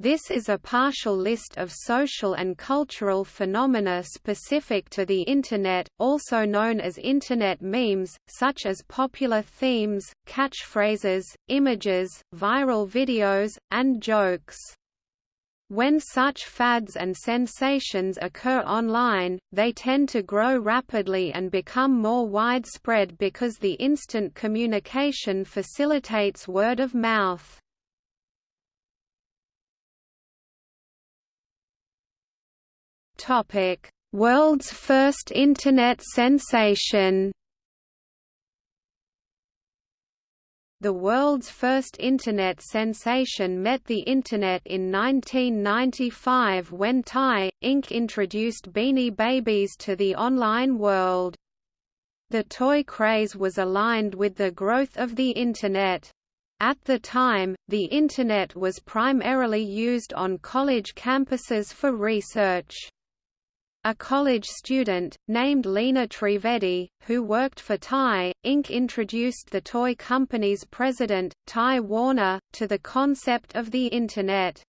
This is a partial list of social and cultural phenomena specific to the Internet, also known as Internet memes, such as popular themes, catchphrases, images, viral videos, and jokes. When such fads and sensations occur online, they tend to grow rapidly and become more widespread because the instant communication facilitates word of mouth. Topic: World's first internet sensation. The world's first Internet sensation met the Internet in 1995 when Ty, Inc. introduced Beanie Babies to the online world. The toy craze was aligned with the growth of the Internet. At the time, the Internet was primarily used on college campuses for research. A college student, named Lina Trivedi, who worked for Ty, Inc. introduced the toy company's president, Ty Warner, to the concept of the Internet.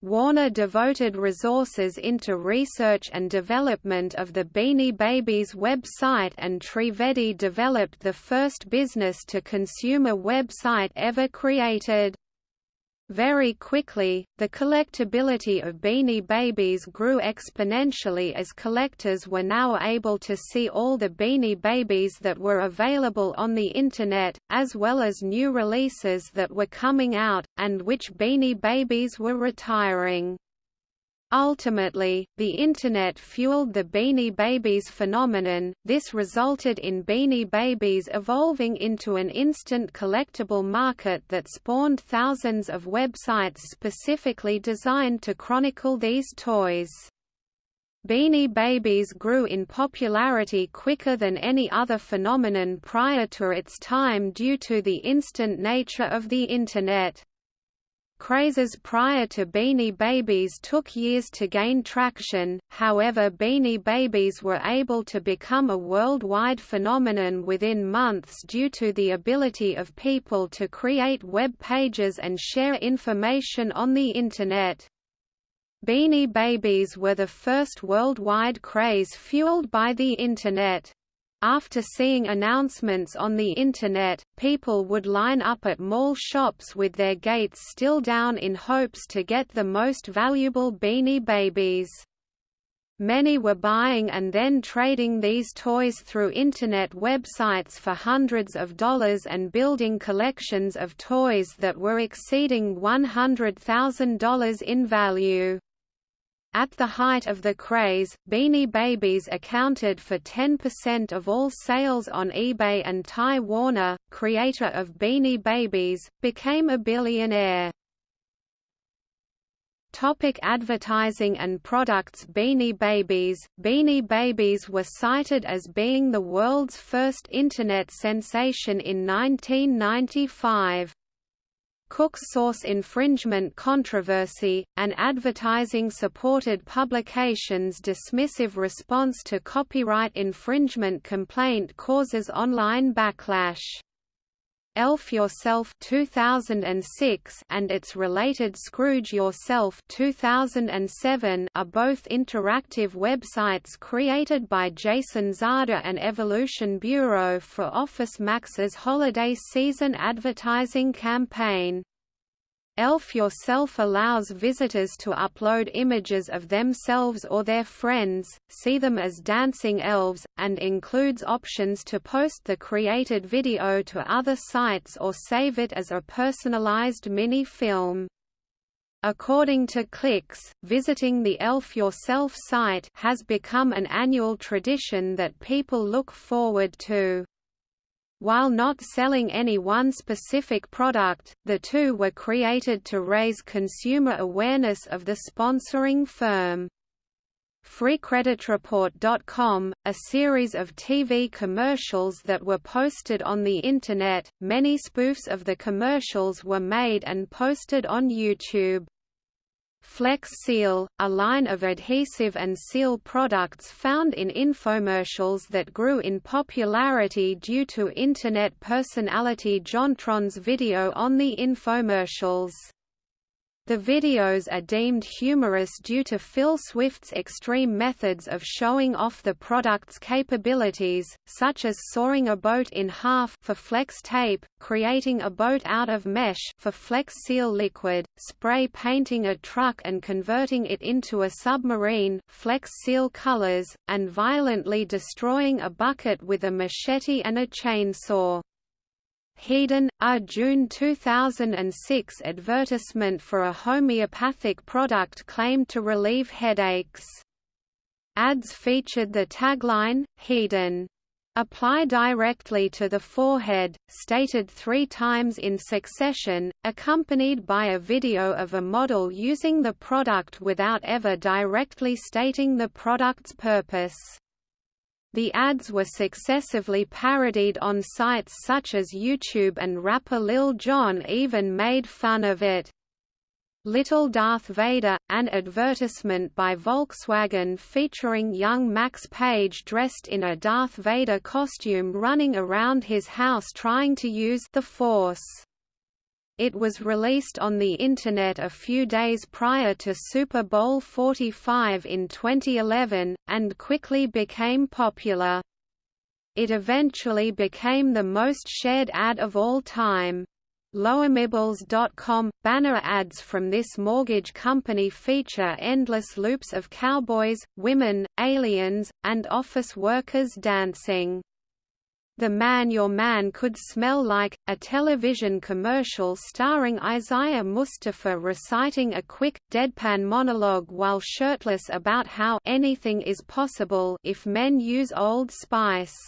Warner devoted resources into research and development of the Beanie Babies website and Trivedi developed the first business-to-consumer website ever created. Very quickly, the collectability of Beanie Babies grew exponentially as collectors were now able to see all the Beanie Babies that were available on the Internet, as well as new releases that were coming out, and which Beanie Babies were retiring. Ultimately, the Internet fueled the Beanie Babies phenomenon, this resulted in Beanie Babies evolving into an instant collectible market that spawned thousands of websites specifically designed to chronicle these toys. Beanie Babies grew in popularity quicker than any other phenomenon prior to its time due to the instant nature of the Internet. Crazes prior to Beanie Babies took years to gain traction, however Beanie Babies were able to become a worldwide phenomenon within months due to the ability of people to create web pages and share information on the Internet. Beanie Babies were the first worldwide craze fueled by the Internet. After seeing announcements on the Internet, people would line up at mall shops with their gates still down in hopes to get the most valuable Beanie Babies. Many were buying and then trading these toys through Internet websites for hundreds of dollars and building collections of toys that were exceeding $100,000 in value. At the height of the craze, Beanie Babies accounted for 10% of all sales on eBay and Ty Warner, creator of Beanie Babies, became a billionaire. Topic advertising and products Beanie Babies Beanie Babies were cited as being the world's first Internet sensation in 1995. Cooks Source infringement controversy, an advertising-supported publication's dismissive response to copyright infringement complaint causes online backlash. Elf Yourself 2006 and its related Scrooge Yourself 2007 are both interactive websites created by Jason Zada and Evolution Bureau for Office Max's holiday season advertising campaign. Elf Yourself allows visitors to upload images of themselves or their friends, see them as dancing elves, and includes options to post the created video to other sites or save it as a personalized mini-film. According to ClickZ, visiting the Elf Yourself site has become an annual tradition that people look forward to. While not selling any one specific product, the two were created to raise consumer awareness of the sponsoring firm. FreeCreditReport.com, a series of TV commercials that were posted on the Internet, many spoofs of the commercials were made and posted on YouTube. Flex Seal, a line of adhesive and seal products found in infomercials that grew in popularity due to Internet personality JonTron's video on the infomercials. The videos are deemed humorous due to Phil Swift's extreme methods of showing off the product's capabilities, such as sawing a boat in half for flex tape, creating a boat out of mesh for flex seal liquid, spray painting a truck and converting it into a submarine flex seal colors, and violently destroying a bucket with a machete and a chainsaw. HeadOn, a June 2006 advertisement for a homeopathic product claimed to relieve headaches. Ads featured the tagline, HeadOn. Apply directly to the forehead, stated three times in succession, accompanied by a video of a model using the product without ever directly stating the product's purpose. The ads were successively parodied on sites such as YouTube and rapper Lil Jon even made fun of it. Little Darth Vader, an advertisement by Volkswagen featuring young Max Page dressed in a Darth Vader costume running around his house trying to use the Force. It was released on the Internet a few days prior to Super Bowl 45 in 2011, and quickly became popular. It eventually became the most shared ad of all time. LowerMyBills.com – Banner ads from this mortgage company feature endless loops of cowboys, women, aliens, and office workers dancing. The Man Your Man Could Smell Like, a television commercial starring Isaiah Mustafa reciting a quick, deadpan monologue while shirtless about how anything is possible if men use Old Spice.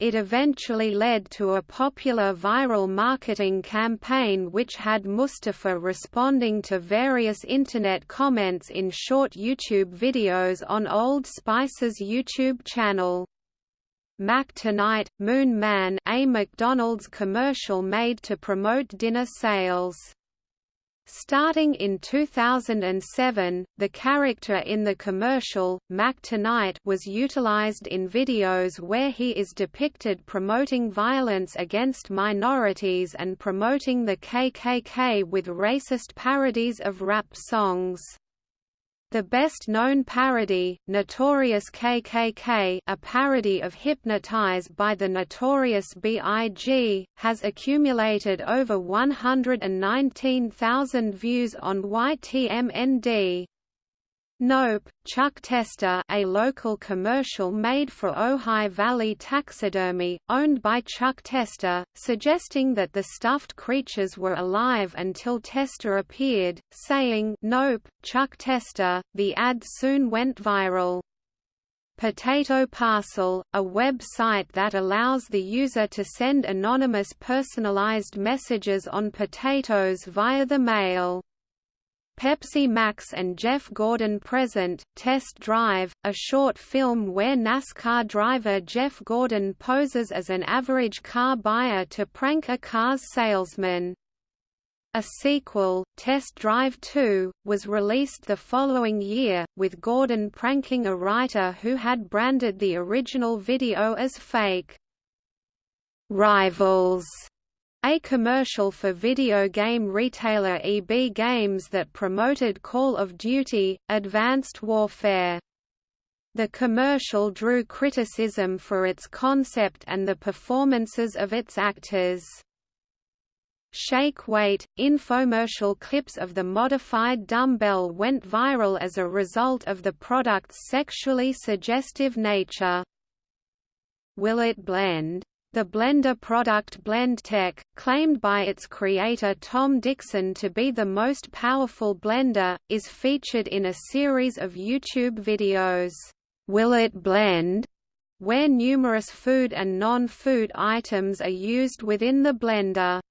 It eventually led to a popular viral marketing campaign which had Mustafa responding to various Internet comments in short YouTube videos on Old Spice's YouTube channel. Mac Tonight, Moon Man a McDonald's commercial made to promote dinner sales. Starting in 2007, the character in the commercial, Mac Tonight was utilized in videos where he is depicted promoting violence against minorities and promoting the KKK with racist parodies of rap songs. The best-known parody, Notorious KKK a parody of Hypnotize by the Notorious B.I.G., has accumulated over 119,000 views on YTMND. Nope, Chuck Testa a local commercial made for Ojai Valley Taxidermy, owned by Chuck Testa, suggesting that the stuffed creatures were alive until Testa appeared, saying Nope, Chuck Testa. The ad soon went viral. Potato Parcel, a website that allows the user to send anonymous personalized messages on potatoes via the mail. Pepsi Max and Jeff Gordon Present, Test Drive, a short film where NASCAR driver Jeff Gordon poses as an average car buyer to prank a car's salesman. A sequel, Test Drive 2, was released the following year, with Gordon pranking a writer who had branded the original video as fake. Rivals a commercial for video game retailer EB Games that promoted Call of Duty, Advanced Warfare. The commercial drew criticism for its concept and the performances of its actors. Shake Weight, infomercial clips of the modified dumbbell went viral as a result of the product's sexually suggestive nature. Will it blend? The Blender product BlendTec, claimed by its creator Tom Dickson to be the most powerful blender, is featured in a series of YouTube videos, Will It Blend?, where numerous food and non-food items are used within the blender.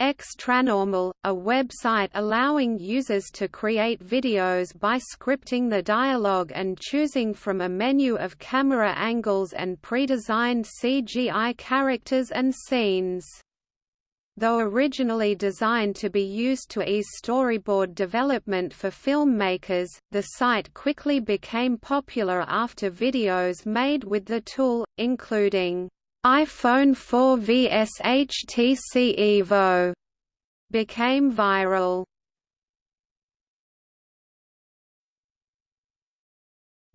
Xtranormal, a website allowing users to create videos by scripting the dialogue and choosing from a menu of camera angles and pre-designed CGI characters and scenes. Though originally designed to be used to ease storyboard development for filmmakers, the site quickly became popular after videos made with the tool, including iPhone 4 vs HTC Evo, became viral.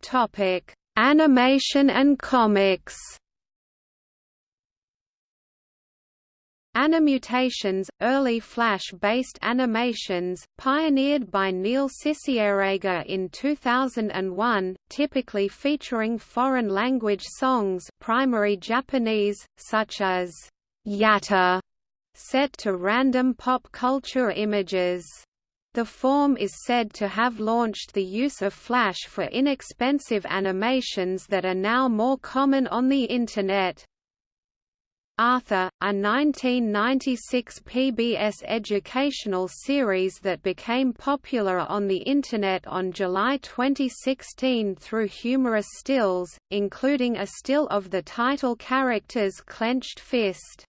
Topic: Animation and comics. Animutations, early Flash-based animations, pioneered by Neil Cicierega in 2001, typically featuring foreign-language songs primary Japanese, such as Yatta, set to random pop culture images. The form is said to have launched the use of Flash for inexpensive animations that are now more common on the Internet. Arthur, a 1996 PBS educational series that became popular on the Internet on July 2016 through humorous stills, including a still of the title character's clenched fist.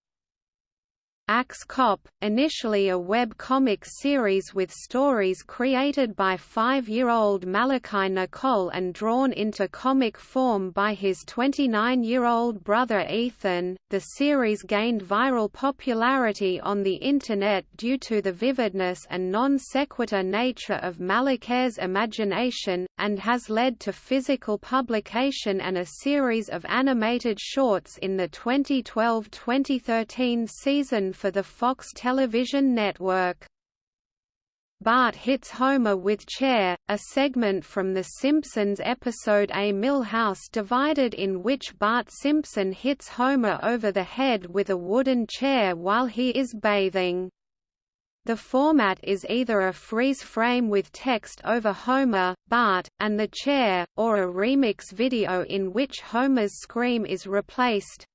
Axe Cop, initially a web comic series with stories created by five-year-old Malachai Nicolle and drawn into comic form by his 29-year-old brother Ethan, the series gained viral popularity on the Internet due to the vividness and non-sequitur nature of Malachai's imagination, and has led to physical publication and a series of animated shorts in the 2012-2013 season for the Fox television network. Bart hits Homer with chair, a segment from The Simpsons episode A Milhouse Divided in which Bart Simpson hits Homer over the head with a wooden chair while he is bathing. The format is either a freeze frame with text over Homer, Bart, and the chair, or a remix video in which Homer's scream is replaced,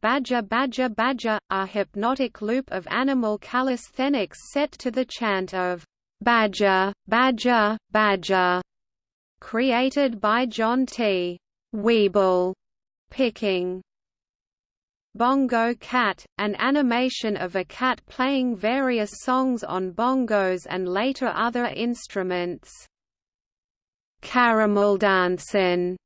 Badger Badger Badger, a hypnotic loop of animal calisthenics set to the chant of Badger, Badger, Badger, created by John T. Weebl, picking. Bongo Cat, an animation of a cat playing various songs on bongos and later other instruments. Caramelldansen,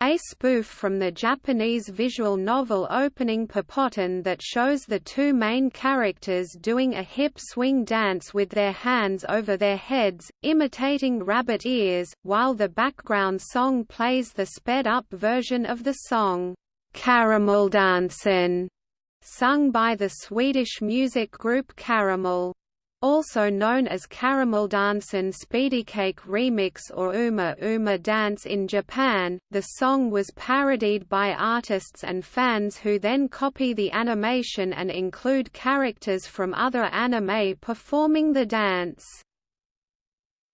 a spoof from the Japanese visual novel opening Popotan that shows the two main characters doing a hip swing dance with their hands over their heads, imitating rabbit ears, while the background song plays the sped-up version of the song, Caramelldansen, sung by the Swedish music group Caramell. Also known as Caramelldansen Speedycake Remix or Uma Uma Dance in Japan, the song was parodied by artists and fans who then copy the animation and include characters from other anime performing the dance.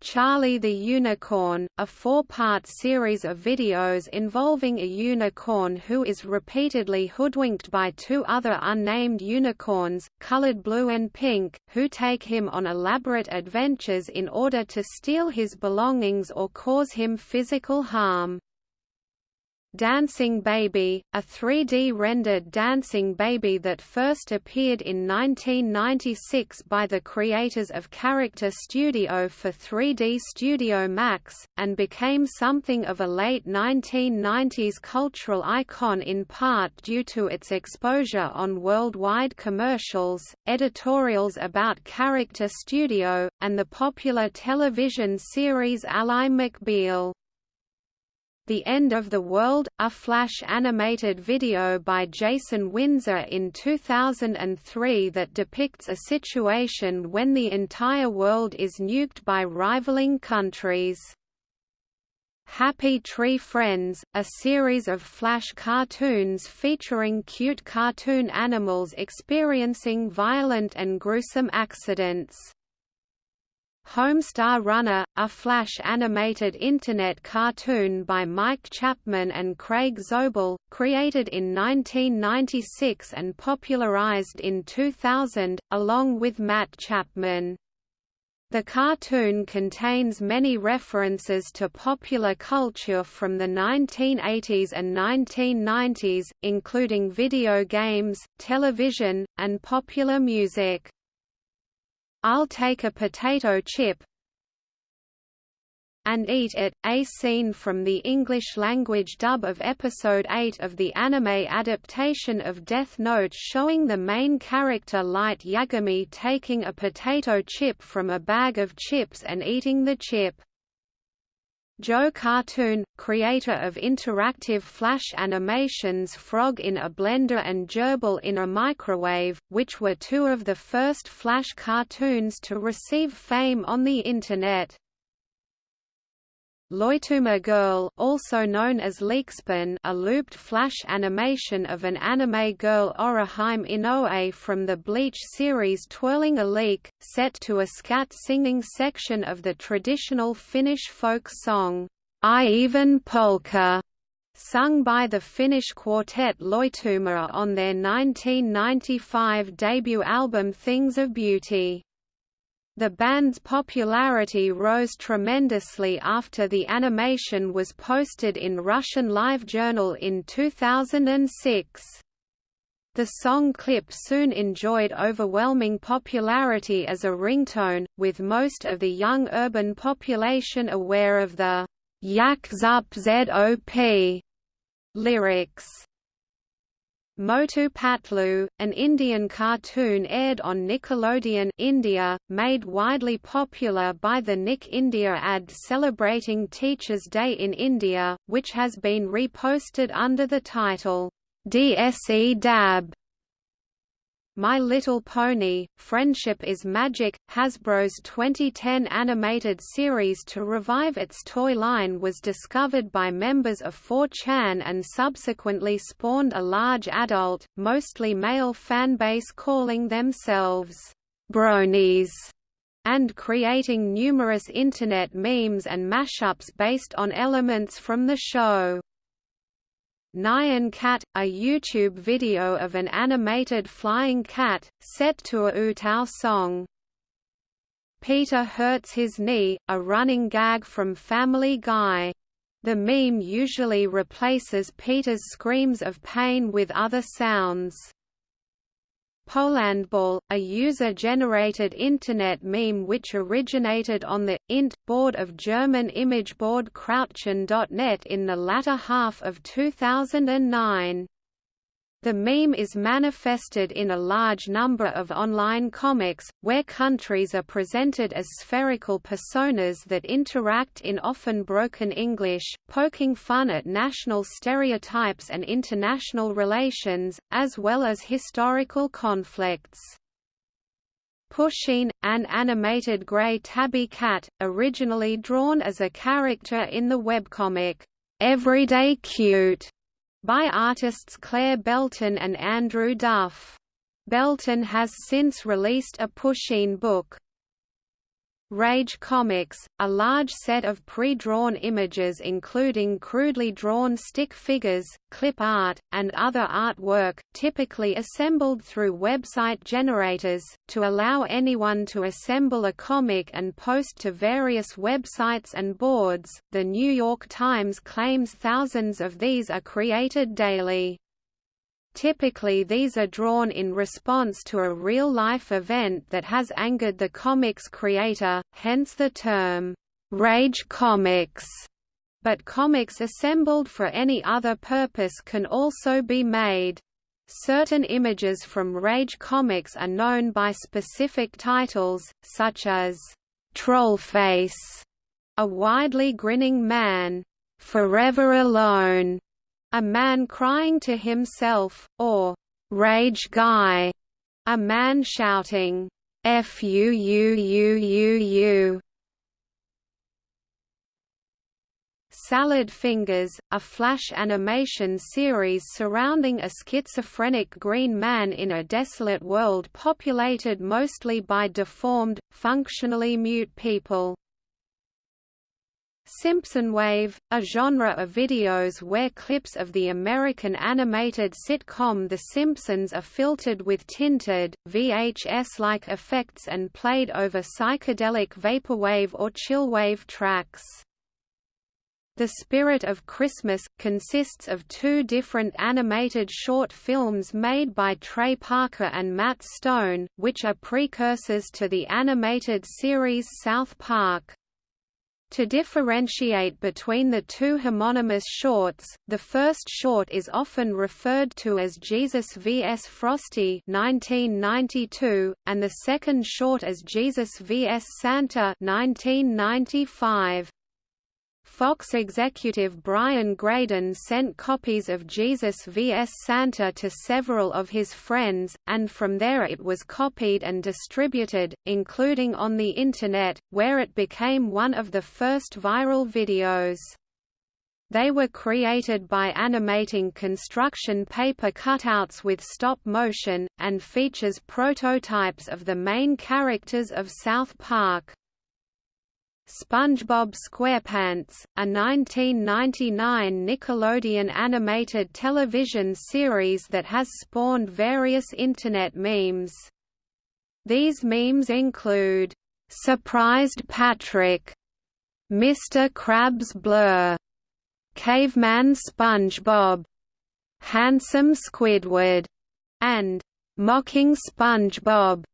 Charlie the Unicorn, a four-part series of videos involving a unicorn who is repeatedly hoodwinked by two other unnamed unicorns, colored blue and pink, who take him on elaborate adventures in order to steal his belongings or cause him physical harm. Dancing Baby, a 3D-rendered dancing baby that first appeared in 1996 by the creators of Character Studio for 3D Studio Max, and became something of a late 1990s cultural icon in part due to its exposure on worldwide commercials, editorials about Character Studio, and the popular television series Ally McBeal. The End of the World, a Flash animated video by Jason Windsor in 2003 that depicts a situation when the entire world is nuked by rivaling countries. Happy Tree Friends, a series of Flash cartoons featuring cute cartoon animals experiencing violent and gruesome accidents. Homestar Runner, a Flash animated Internet cartoon by Mike Chapman and Craig Zobel, created in 1996 and popularized in 2000, along with Matt Chapman. The cartoon contains many references to popular culture from the 1980s and 1990s, including video games, television, and popular music. I'll take a potato chip and Eat It, a scene from the English-language dub of Episode 8 of the anime adaptation of Death Note showing the main character Light Yagami taking a potato chip from a bag of chips and eating the chip. Joe Cartoon, creator of interactive flash animations Frog in a Blender and Gerbil in a Microwave, which were two of the first flash cartoons to receive fame on the Internet. Loituma Girl also known as Leekspin a looped flash animation of an anime girl Orihime Inoue from the Bleach series twirling a leek, set to a scat singing section of the traditional Finnish folk song, Ievan Polkka, sung by the Finnish quartet Loituma on their 1995 debut album Things of Beauty. The band's popularity rose tremendously after the animation was posted in Russian LiveJournal in 2006. The song clip soon enjoyed overwhelming popularity as a ringtone, with most of the young urban population aware of the Yak Zup Zop lyrics. Motu Patlu, an Indian cartoon aired on Nickelodeon India, made widely popular by the Nick India ad celebrating Teachers' Day in India, which has been reposted under the title, DSE Dab. My Little Pony, Friendship is Magic, Hasbro's 2010 animated series to revive its toy line was discovered by members of 4chan and subsequently spawned a large adult, mostly male fanbase calling themselves bronies and creating numerous internet memes and mashups based on elements from the show. Nyan Cat, a YouTube video of an animated flying cat, set to a UTAU song. Peter hurts his knee, a running gag from Family Guy. The meme usually replaces Peter's screams of pain with other sounds. Polandball, a user-generated Internet meme which originated on the int board of German image board Krautchan.net in the latter half of 2009. The meme is manifested in a large number of online comics, where countries are presented as spherical personas that interact in often broken English, poking fun at national stereotypes and international relations, as well as historical conflicts. Pusheen, an animated grey tabby cat, originally drawn as a character in the webcomic, Everyday Cute, by artists Claire Belton and Andrew Duff. Belton has since released a Pusheen book, Rage Comics, a large set of pre-drawn images including crudely drawn stick figures, clip art, and other artwork, typically assembled through website generators, to allow anyone to assemble a comic and post to various websites and boards. The New York Times claims thousands of these are created daily. Typically these are drawn in response to a real-life event that has angered the comic's creator, hence the term, "'Rage Comics' but comics assembled for any other purpose can also be made. Certain images from Rage Comics are known by specific titles, such as, "'Trollface", a widely grinning man, "'Forever Alone", a man crying to himself, or rage guy, a man shouting, F U U U U U. Salad Fingers, a flash animation series surrounding a schizophrenic green man in a desolate world populated mostly by deformed, functionally mute people. Simpsonwave, a genre of videos where clips of the American animated sitcom The Simpsons are filtered with tinted, VHS-like effects and played over psychedelic vaporwave or chillwave tracks. The Spirit of Christmas, consists of two different animated short films made by Trey Parker and Matt Stone, which are precursors to the animated series South Park. To differentiate between the two homonymous shorts, the first short is often referred to as Jesus vs. Frosty 1992, and the second short as Jesus vs. Santa 1995. Fox executive Brian Graden sent copies of Jesus vs. Santa to several of his friends, and from there it was copied and distributed, including on the Internet, where it became one of the first viral videos. They were created by animating construction paper cutouts with stop motion, and features prototypes of the main characters of South Park. SpongeBob SquarePants, a 1999 Nickelodeon animated television series that has spawned various Internet memes. These memes include, "'Surprised Patrick", "'Mr. Krabs Blur", "'Caveman SpongeBob", "'Handsome Squidward", and "'Mocking SpongeBob".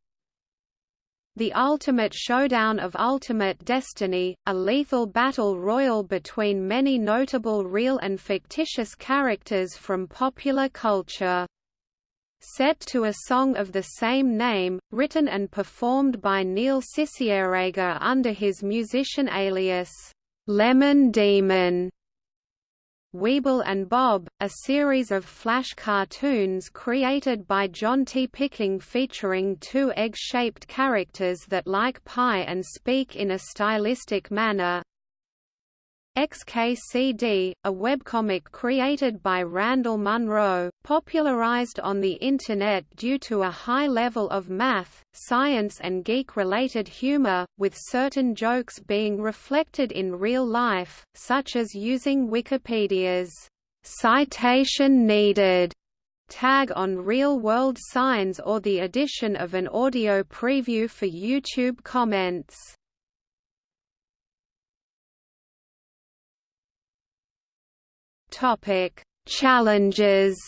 The Ultimate Showdown of Ultimate Destiny, a lethal battle royal between many notable real and fictitious characters from popular culture. Set to a song of the same name, written and performed by Neil Cicierega under his musician alias, Lemon Demon. Weebl and Bob, a series of flash cartoons created by Jonti Picking featuring two egg-shaped characters that like pie and speak in a stylistic manner, XKCD, a webcomic created by Randall Munroe, popularized on the Internet due to a high level of math, science and geek-related humor, with certain jokes being reflected in real life, such as using Wikipedia's citation needed tag on real-world signs or the addition of an audio preview for YouTube comments. Topic: Challenges.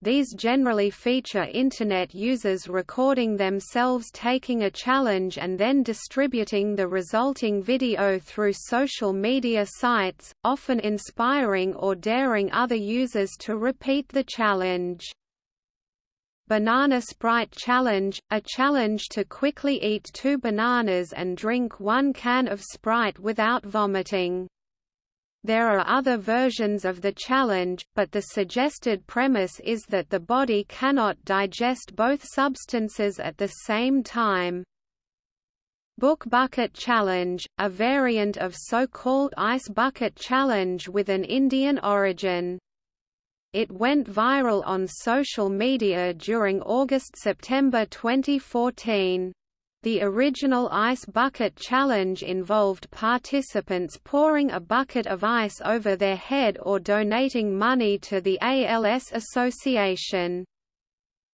These generally feature Internet users recording themselves taking a challenge and then distributing the resulting video through social media sites, often inspiring or daring other users to repeat the challenge. Banana Sprite Challenge – a challenge to quickly eat two bananas and drink one can of Sprite without vomiting. There are other versions of the challenge, but the suggested premise is that the body cannot digest both substances at the same time. Book Bucket Challenge, a variant of so-called Ice Bucket Challenge with an Indian origin. It went viral on social media during August–September 2014. The original Ice Bucket Challenge involved participants pouring a bucket of ice over their head or donating money to the ALS Association.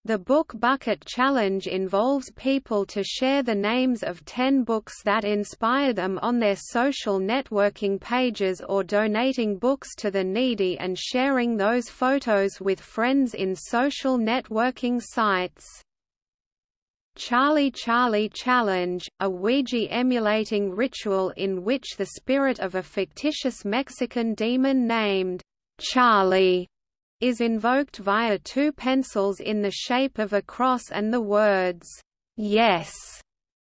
The Book Bucket Challenge involves people to share the names of 10 books that inspire them on their social networking pages or donating books to the needy and sharing those photos with friends in social networking sites. Charlie Charlie Challenge, a Ouija emulating ritual in which the spirit of a fictitious Mexican demon named Charlie is invoked via two pencils in the shape of a cross and the words, "'Yes'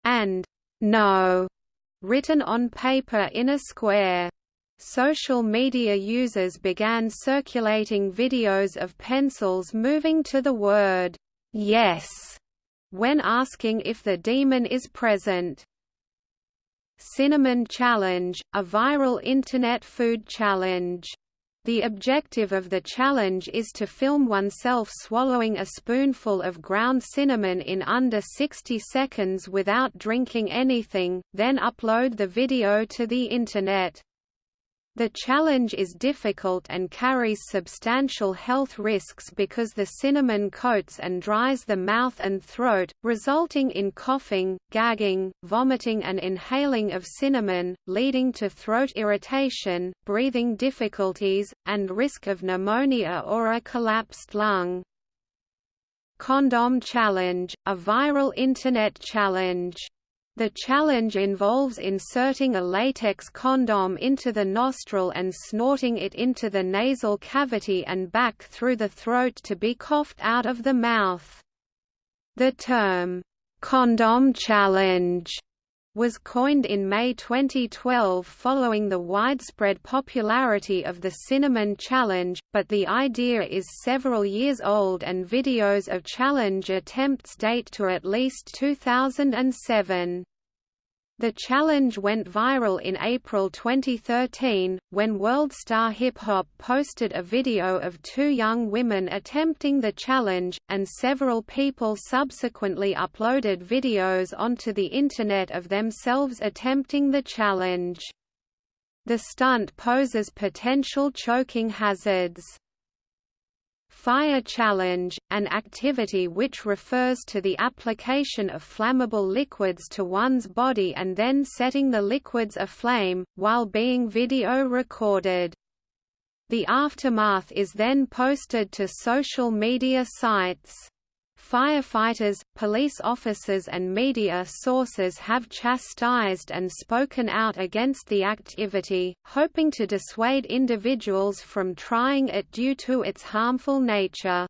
and "'No' written on paper in a square. Social media users began circulating videos of pencils moving to the word, "'Yes' when asking if the demon is present. Cinnamon Challenge, a viral Internet food challenge the objective of the challenge is to film oneself swallowing a spoonful of ground cinnamon in under 60 seconds without drinking anything, then upload the video to the Internet. The challenge is difficult and carries substantial health risks because the cinnamon coats and dries the mouth and throat, resulting in coughing, gagging, vomiting and inhaling of cinnamon, leading to throat irritation, breathing difficulties, and risk of pneumonia or a collapsed lung. Condom Challenge, a viral Internet challenge The challenge involves inserting a latex condom into the nostril and snorting it into the nasal cavity and back through the throat to be coughed out of the mouth. The term, "'condom challenge' was coined in May 2012 following the widespread popularity of the Cinnamon Challenge, but the idea is several years old and videos of challenge attempts date to at least 2007. The challenge went viral in April 2013, when World Star Hip Hop posted a video of two young women attempting the challenge, and several people subsequently uploaded videos onto the Internet of themselves attempting the challenge. The stunt poses potential choking hazards. Fire challenge, an activity which refers to the application of flammable liquids to one's body and then setting the liquids aflame, while being video recorded. The aftermath is then posted to social media sites. Firefighters, police officers and media sources have chastised and spoken out against the activity, hoping to dissuade individuals from trying it due to its harmful nature.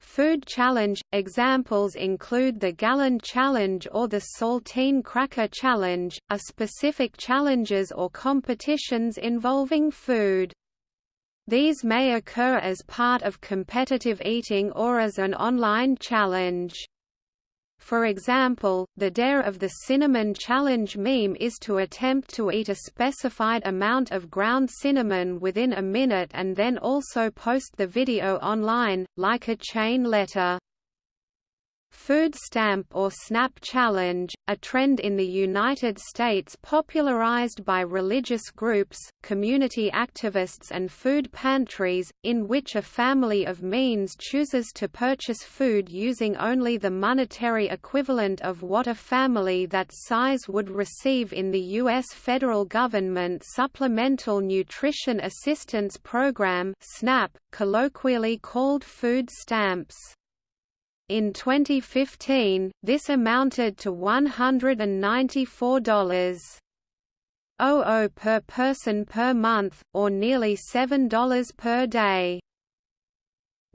Food challenge – Examples include the Gallon Challenge or the Saltine Cracker Challenge, are specific challenges or competitions involving food. These may occur as part of competitive eating or as an online challenge. For example, the dare of the Cinnamon Challenge meme is to attempt to eat a specified amount of ground cinnamon within a minute and then also post the video online, like a chain letter. Food stamp or SNAP challenge, a trend in the United States popularized by religious groups, community activists and food pantries, in which a family of means chooses to purchase food using only the monetary equivalent of what a family that size would receive in the U.S. federal government Supplemental Nutrition Assistance Program colloquially called food stamps. In 2015, this amounted to $194.00 per person per month, or nearly $7 per day.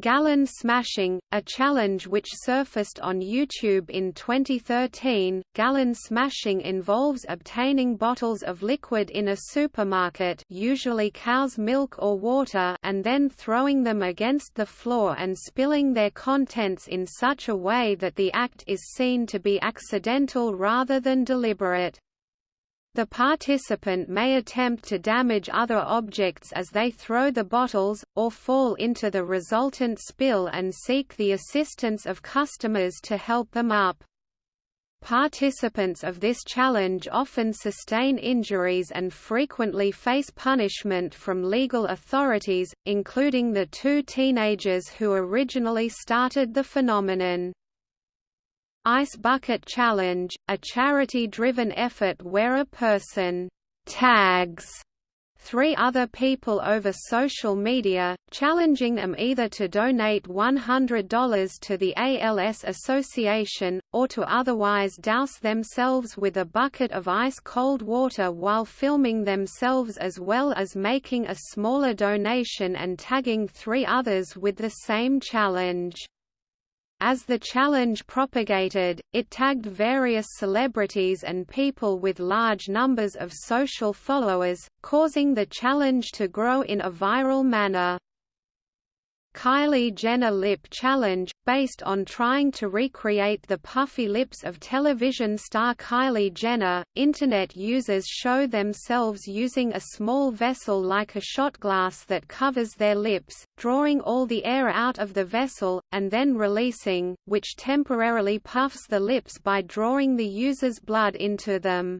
Gallon smashing, a challenge which surfaced on YouTube in 2013. Gallon smashing involves obtaining bottles of liquid in a supermarket, usually cow's milk or water, and then throwing them against the floor and spilling their contents in such a way that the act is seen to be accidental rather than deliberate. The participant may attempt to damage other objects as they throw the bottles, or fall into the resultant spill and seek the assistance of customers to help them up. Participants of this challenge often sustain injuries and frequently face punishment from legal authorities, including the two teenagers who originally started the phenomenon. Ice Bucket Challenge, a charity-driven effort where a person tags three other people over social media, challenging them either to donate $100 to the ALS Association, or to otherwise douse themselves with a bucket of ice-cold water while filming themselves as well as making a smaller donation and tagging three others with the same challenge. As the challenge propagated, it tagged various celebrities and people with large numbers of social followers, causing the challenge to grow in a viral manner. Kylie Jenner Lip Challenge, based on trying to recreate the puffy lips of television star Kylie Jenner. Internet users show themselves using a small vessel like a shot glass that covers their lips, drawing all the air out of the vessel, and then releasing, which temporarily puffs the lips by drawing the user's blood into them.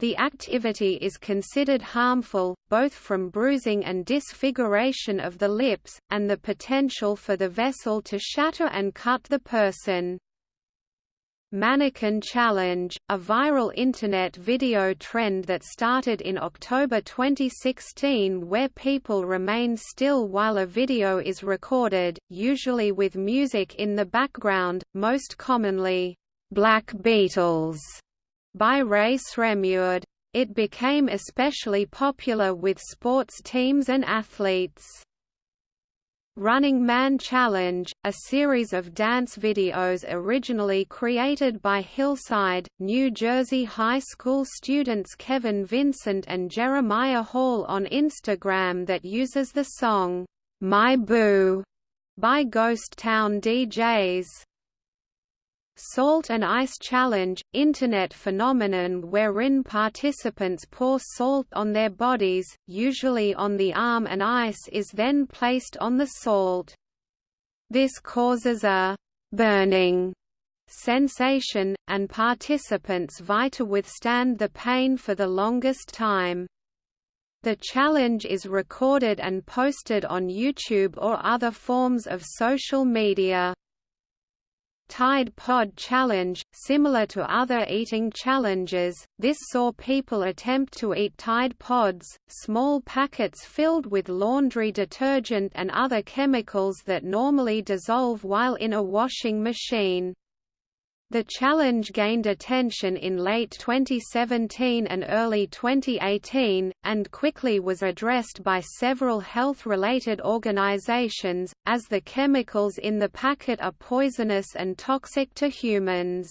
The activity is considered harmful, both from bruising and disfiguration of the lips, and the potential for the vessel to shatter and cut the person. Mannequin Challenge, a viral Internet video trend that started in October 2016 where people remain still while a video is recorded, usually with music in the background, most commonly, Black Beatles by Rae Sremmurd. It became especially popular with sports teams and athletes. Running Man Challenge, a series of dance videos originally created by Hillside, New Jersey high school students Kevin Vincent and Jeremiah Hall on Instagram that uses the song, My Boo, by Ghost Town DJs. Salt and Ice Challenge, Internet phenomenon wherein participants pour salt on their bodies, usually on the arm and ice is then placed on the salt. This causes a «burning» sensation, and participants vie to withstand the pain for the longest time. The challenge is recorded and posted on YouTube or other forms of social media. Tide Pod Challenge, similar to other eating challenges, this saw people attempt to eat Tide Pods, small packets filled with laundry detergent and other chemicals that normally dissolve while in a washing machine. The challenge gained attention in late 2017 and early 2018, and quickly was addressed by several health-related organizations, as the chemicals in the packet are poisonous and toxic to humans.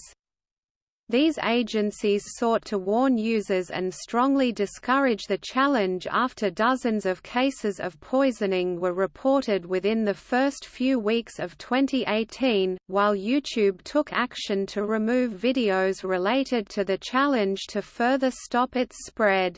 These agencies sought to warn users and strongly discourage the challenge after dozens of cases of poisoning were reported within the first few weeks of 2018, while YouTube took action to remove videos related to the challenge to further stop its spread.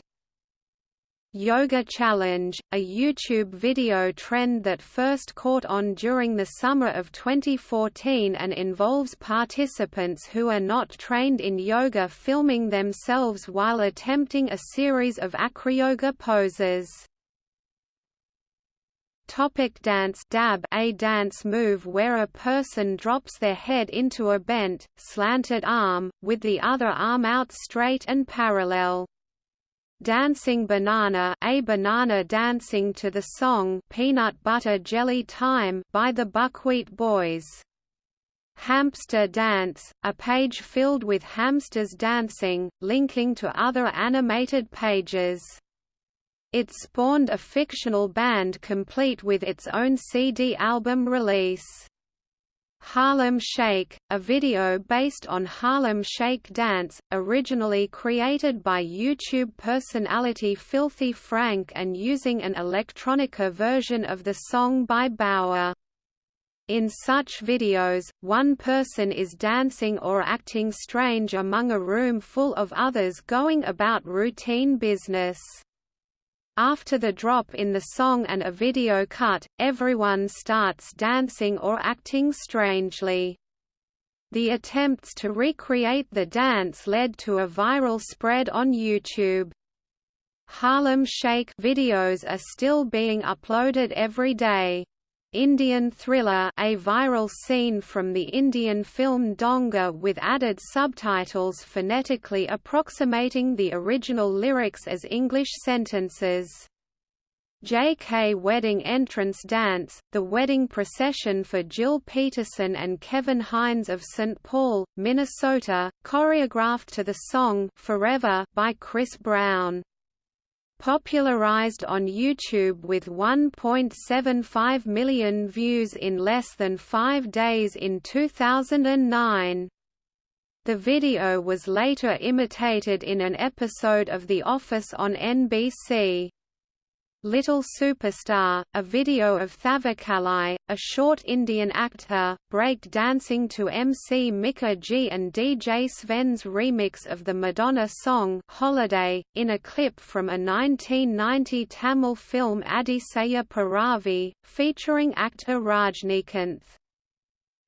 Yoga Challenge, a YouTube video trend that first caught on during the summer of 2014 and involves participants who are not trained in yoga filming themselves while attempting a series of acroyoga poses. Topic dance dab A dance move where a person drops their head into a bent, slanted arm, with the other arm out straight and parallel. Dancing Banana a banana dancing to the song Peanut Butter Jelly Time by the Buckwheat Boys. Hamster Dance, a page filled with hamsters dancing, linking to other animated pages. It spawned a fictional band complete with its own CD album release. Harlem Shake, a video based on Harlem Shake dance, originally created by YouTube personality Filthy Frank and using an electronica version of the song by Baauer. In such videos, one person is dancing or acting strange among a room full of others going about routine business. After the drop in the song and a video cut, everyone starts dancing or acting strangely. The attempts to recreate the dance led to a viral spread on YouTube. Harlem Shake videos are still being uploaded every day. Indian Thriller a viral scene from the Indian film Donga with added subtitles phonetically approximating the original lyrics as English sentences. JK Wedding Entrance Dance, the wedding procession for Jill Peterson and Kevin Heinz of St. Paul, Minnesota, choreographed to the song Forever by Chris Brown popularized on YouTube with 1.75 million views in less than five days in 2009. The video was later imitated in an episode of The Office on NBC. Little Superstar, a video of Thavakalai, a short Indian actor, break dancing to MC Miker G and DJ Sven's remix of the Madonna song Holiday, in a clip from a 1990 Tamil film Adisaya Piravi, featuring actor Rajnikanth.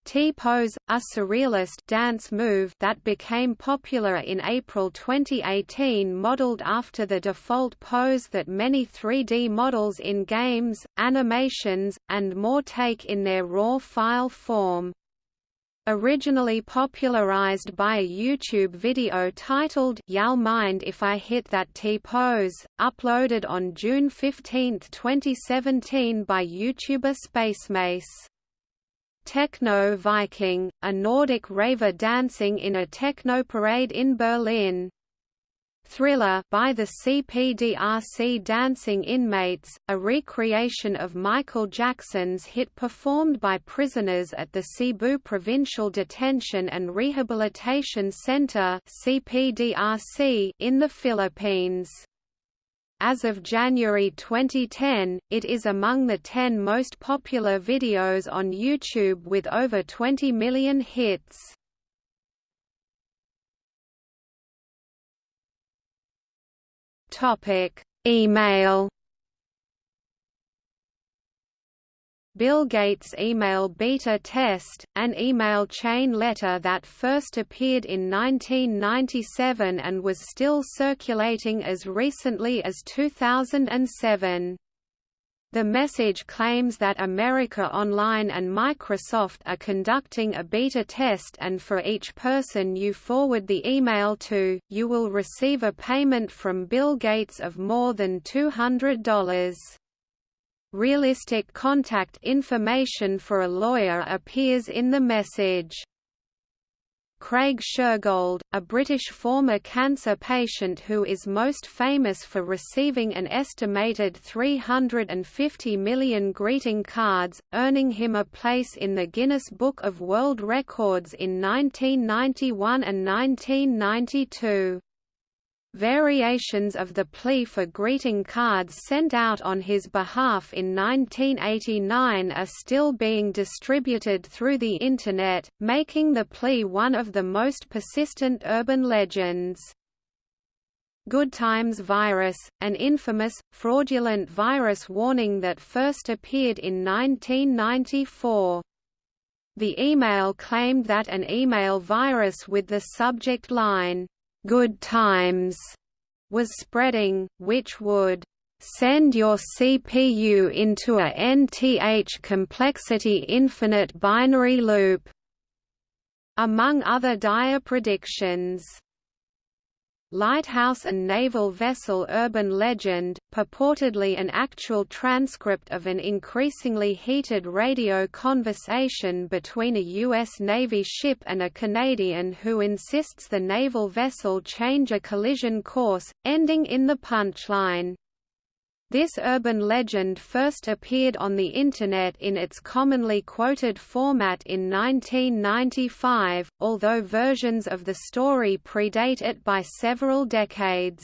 T-pose, a surrealist dance move that became popular in April 2018 modeled after the default pose that many 3D models in games, animations, and more take in their raw file form. Originally popularized by a YouTube video titled Y'all Mind If I Hit That T-Pose, uploaded on June 15, 2017 by YouTuber Spacemace. Techno Viking, a Nordic raver dancing in a techno parade in Berlin. Thriller by the CPDRC Dancing Inmates, a recreation of Michael Jackson's hit performed by prisoners at the Cebu Provincial Detention and Rehabilitation Center (CPDRC) in the Philippines. As of January 2010, it is among the 10 most popular videos on YouTube with over 20 million hits. Topic: Email. Bill Gates' email beta test, an email chain letter that first appeared in 1997 and was still circulating as recently as 2007. The message claims that America Online and Microsoft are conducting a beta test and for each person you forward the email to, you will receive a payment from Bill Gates of more than $200. Realistic contact information for a lawyer appears in the message. Craig Shergold, a British former cancer patient who is most famous for receiving an estimated 350 million greeting cards, earning him a place in the Guinness Book of World Records in 1991 and 1992. Variations of the plea for greeting cards sent out on his behalf in 1989 are still being distributed through the Internet, making the plea one of the most persistent urban legends. Good Times virus, an infamous, fraudulent virus warning that first appeared in 1994. The email claimed that an email virus with the subject line, good times was spreading, which would send your CPU into a nth complexity infinite binary loop, among other dire predictions. Lighthouse and naval vessel urban legend, purportedly an actual transcript of an increasingly heated radio conversation between a U.S. Navy ship and a Canadian who insists the naval vessel change a collision course, ending in the punchline. This urban legend first appeared on the Internet in its commonly quoted format in 1995, although versions of the story predate it by several decades.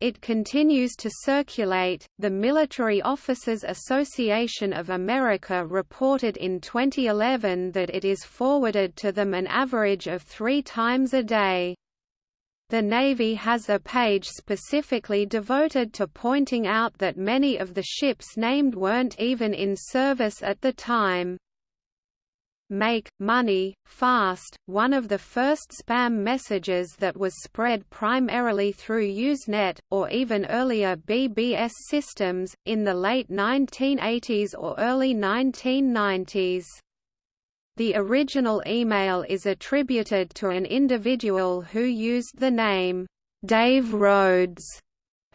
It continues to circulate. The Military Officers Association of America reported in 2011 that it is forwarded to them an average of three times a day. The Navy has a page specifically devoted to pointing out that many of the ships named weren't even in service at the time. Make, money, fast, one of the first spam messages that was spread primarily through Usenet, or even earlier BBS systems, in the late 1980s or early 1990s. The original email is attributed to an individual who used the name, Dave Rhodes,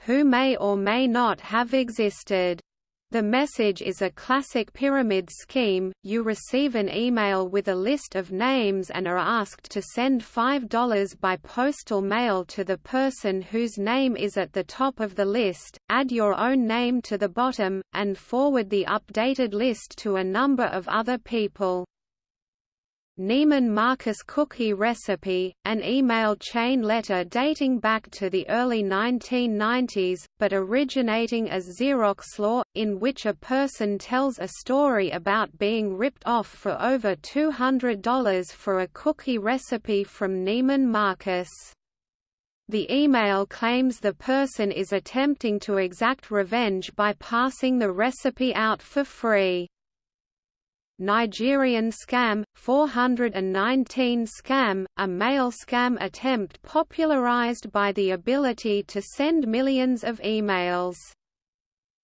who may or may not have existed. The message is a classic pyramid scheme. You receive an email with a list of names and are asked to send $5 by postal mail to the person whose name is at the top of the list, add your own name to the bottom, and forward the updated list to a number of other people. Neiman Marcus cookie recipe, an email chain letter dating back to the early 1990s, but originating as Xerox lore, in which a person tells a story about being ripped off for over $200 for a cookie recipe from Neiman Marcus. The email claims the person is attempting to exact revenge by passing the recipe out for free. Nigerian scam, 419 scam, a mail scam attempt popularized by the ability to send millions of emails.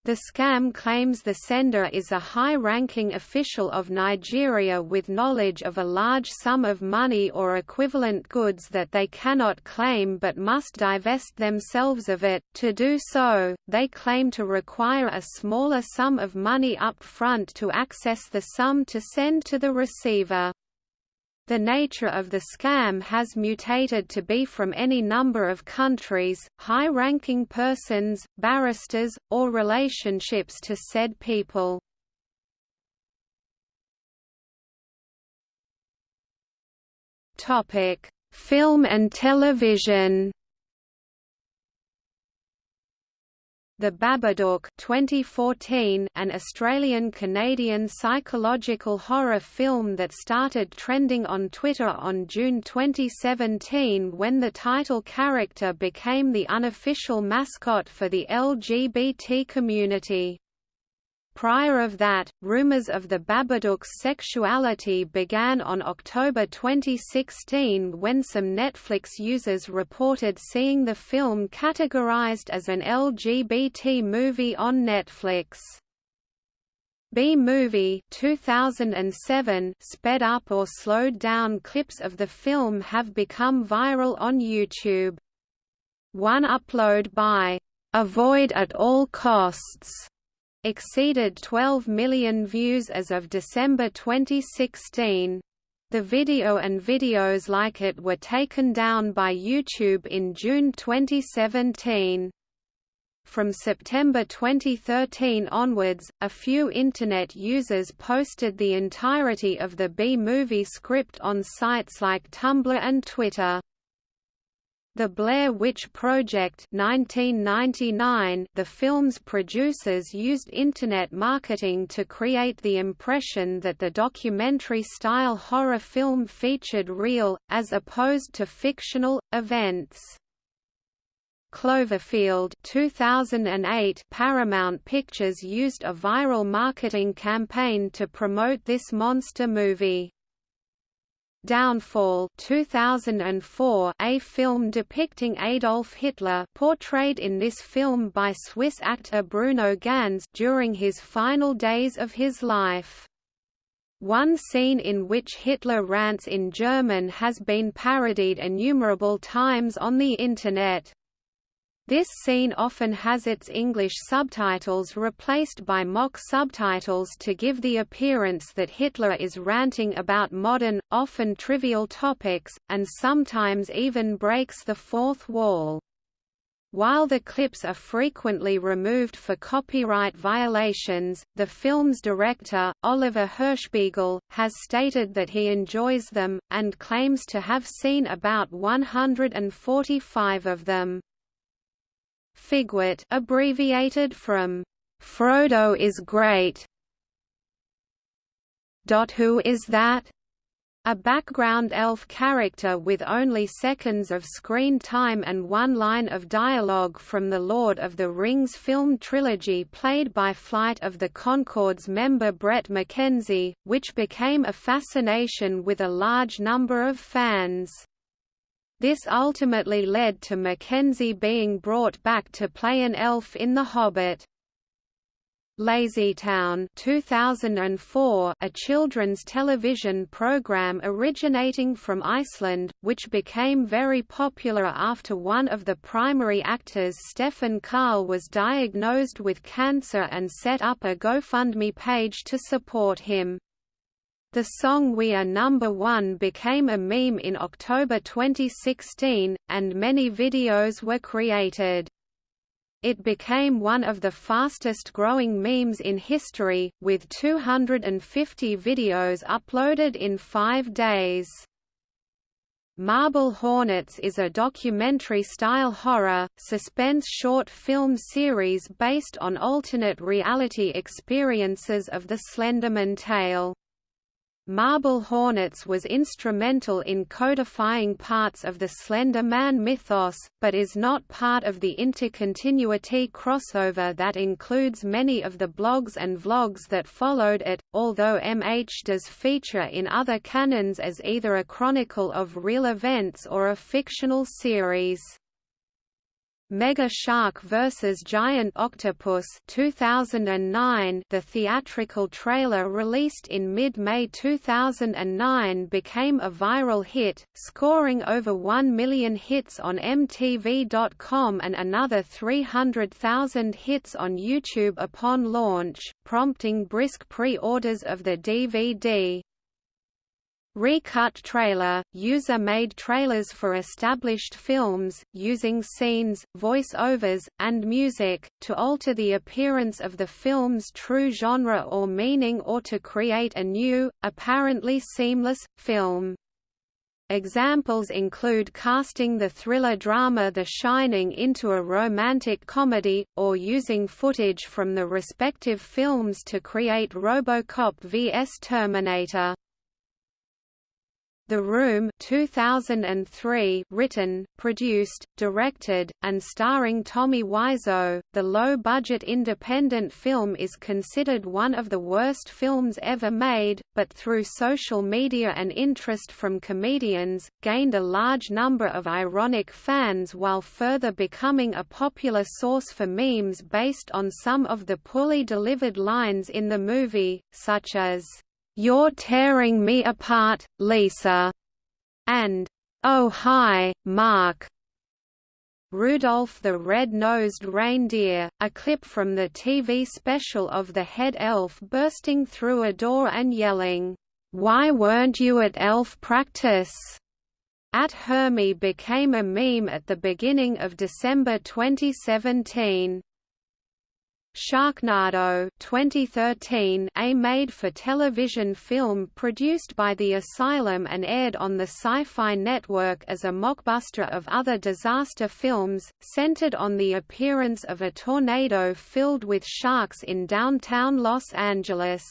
The scam claims the sender is a high-ranking official of Nigeria with knowledge of a large sum of money or equivalent goods that they cannot claim but must divest themselves of it. To do so, they claim to require a smaller sum of money up front to access the sum to send to the receiver. The nature of the scam has mutated to be from any number of countries, high-ranking persons, barristers, or relationships to said people. Film and television The Babadook 2014, an Australian-Canadian psychological horror film that started trending on Twitter on June 2017 when the title character became the unofficial mascot for the LGBT community. Prior of that, rumors of the Babadook's sexuality began on October 2016 when some Netflix users reported seeing the film categorized as an LGBT movie on Netflix. B-Movie 2007 sped up or slowed down clips of the film have become viral on YouTube. One upload by Avoid at All Costs exceeded 12 million views as of December 2016. The video and videos like it were taken down by YouTube in June 2017. From September 2013 onwards, a few Internet users posted the entirety of the B-movie script on sites like Tumblr and Twitter. The Blair Witch Project 1999, the film's producers used Internet marketing to create the impression that the documentary-style horror film featured real, as opposed to fictional, events. Cloverfield 2008 Paramount Pictures used a viral marketing campaign to promote this monster movie. Downfall 2004 a film depicting Adolf Hitler portrayed in this film by Swiss actor Bruno Ganz during his final days of his life. One scene in which Hitler rants in German has been parodied innumerable times on the Internet. This scene often has its English subtitles replaced by mock subtitles to give the appearance that Hitler is ranting about modern, often trivial topics, and sometimes even breaks the fourth wall. While the clips are frequently removed for copyright violations, the film's director, Oliver Hirschbiegel, has stated that he enjoys them, and claims to have seen about 145 of them. Figwit abbreviated from Frodo is great. Who is that? A background elf character with only seconds of screen time and one line of dialogue from the Lord of the Rings film trilogy played by Flight of the Conchords member Bret McKenzie, which became a fascination with a large number of fans. This ultimately led to McKenzie being brought back to play an elf in The Hobbit. LazyTown 2004, a children's television program originating from Iceland, which became very popular after one of the primary actors Stefan Karl was diagnosed with cancer and set up a GoFundMe page to support him. The song We Are Number One became a meme in October 2016, and many videos were created. It became one of the fastest growing memes in history, with 250 videos uploaded in five days. Marble Hornets is a documentary-style horror, suspense short film series based on alternate reality experiences of the Slenderman tale. Marble Hornets was instrumental in codifying parts of the Slender Man mythos, but is not part of the intercontinuity crossover that includes many of the blogs and vlogs that followed it, although MH does feature in other canons as either a chronicle of real events or a fictional series. Mega Shark vs. Giant Octopus 2009 The theatrical trailer released in mid-May 2009 became a viral hit, scoring over 1 million hits on MTV.com and another 300,000 hits on YouTube upon launch, prompting brisk pre-orders of the DVD. Recut trailer – User-made trailers for established films, using scenes, voice-overs, and music, to alter the appearance of the film's true genre or meaning or to create a new, apparently seamless, film. Examples include casting the thriller drama The Shining into a romantic comedy, or using footage from the respective films to create RoboCop vs Terminator. The Room 2003 written, produced, directed, and starring Tommy Wiseau, the low-budget independent film is considered one of the worst films ever made, but through social media and interest from comedians, gained a large number of ironic fans while further becoming a popular source for memes based on some of the poorly delivered lines in the movie, such as "'You're tearing me apart, Lisa' and "'Oh hi, Mark' Rudolph the Red-Nosed Reindeer, a clip from the TV special of the head elf bursting through a door and yelling, "'Why weren't you at elf practice?' At Hermie became a meme at the beginning of December 2017. Sharknado 2013 a made-for-television film produced by The Asylum and aired on the Sci-Fi Network as a mockbuster of other disaster films, centered on the appearance of a tornado filled with sharks in downtown Los Angeles.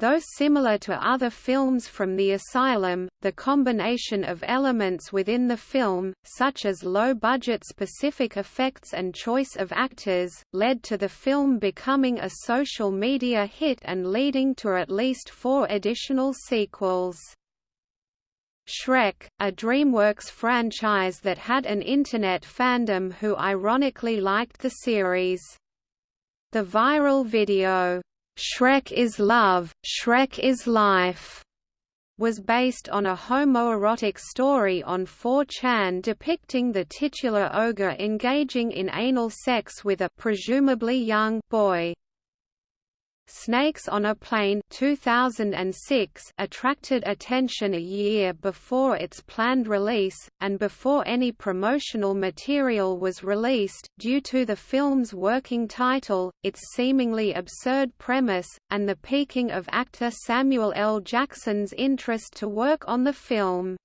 Though similar to other films from the asylum, the combination of elements within the film, such as low-budget specific effects and choice of actors, led to the film becoming a social media hit and leading to at least four additional sequels. Shrek, a DreamWorks franchise that had an Internet fandom who ironically liked the series. The viral video, Shrek is Love, Shrek is Life was based on a homoerotic story on 4chan depicting the titular ogre engaging in anal sex with a presumably young boy. Snakes on a Plane 2006 attracted attention a year before its planned release, and before any promotional material was released, due to the film's working title, its seemingly absurd premise, and the piquing of actor Samuel L. Jackson's interest to work on the film.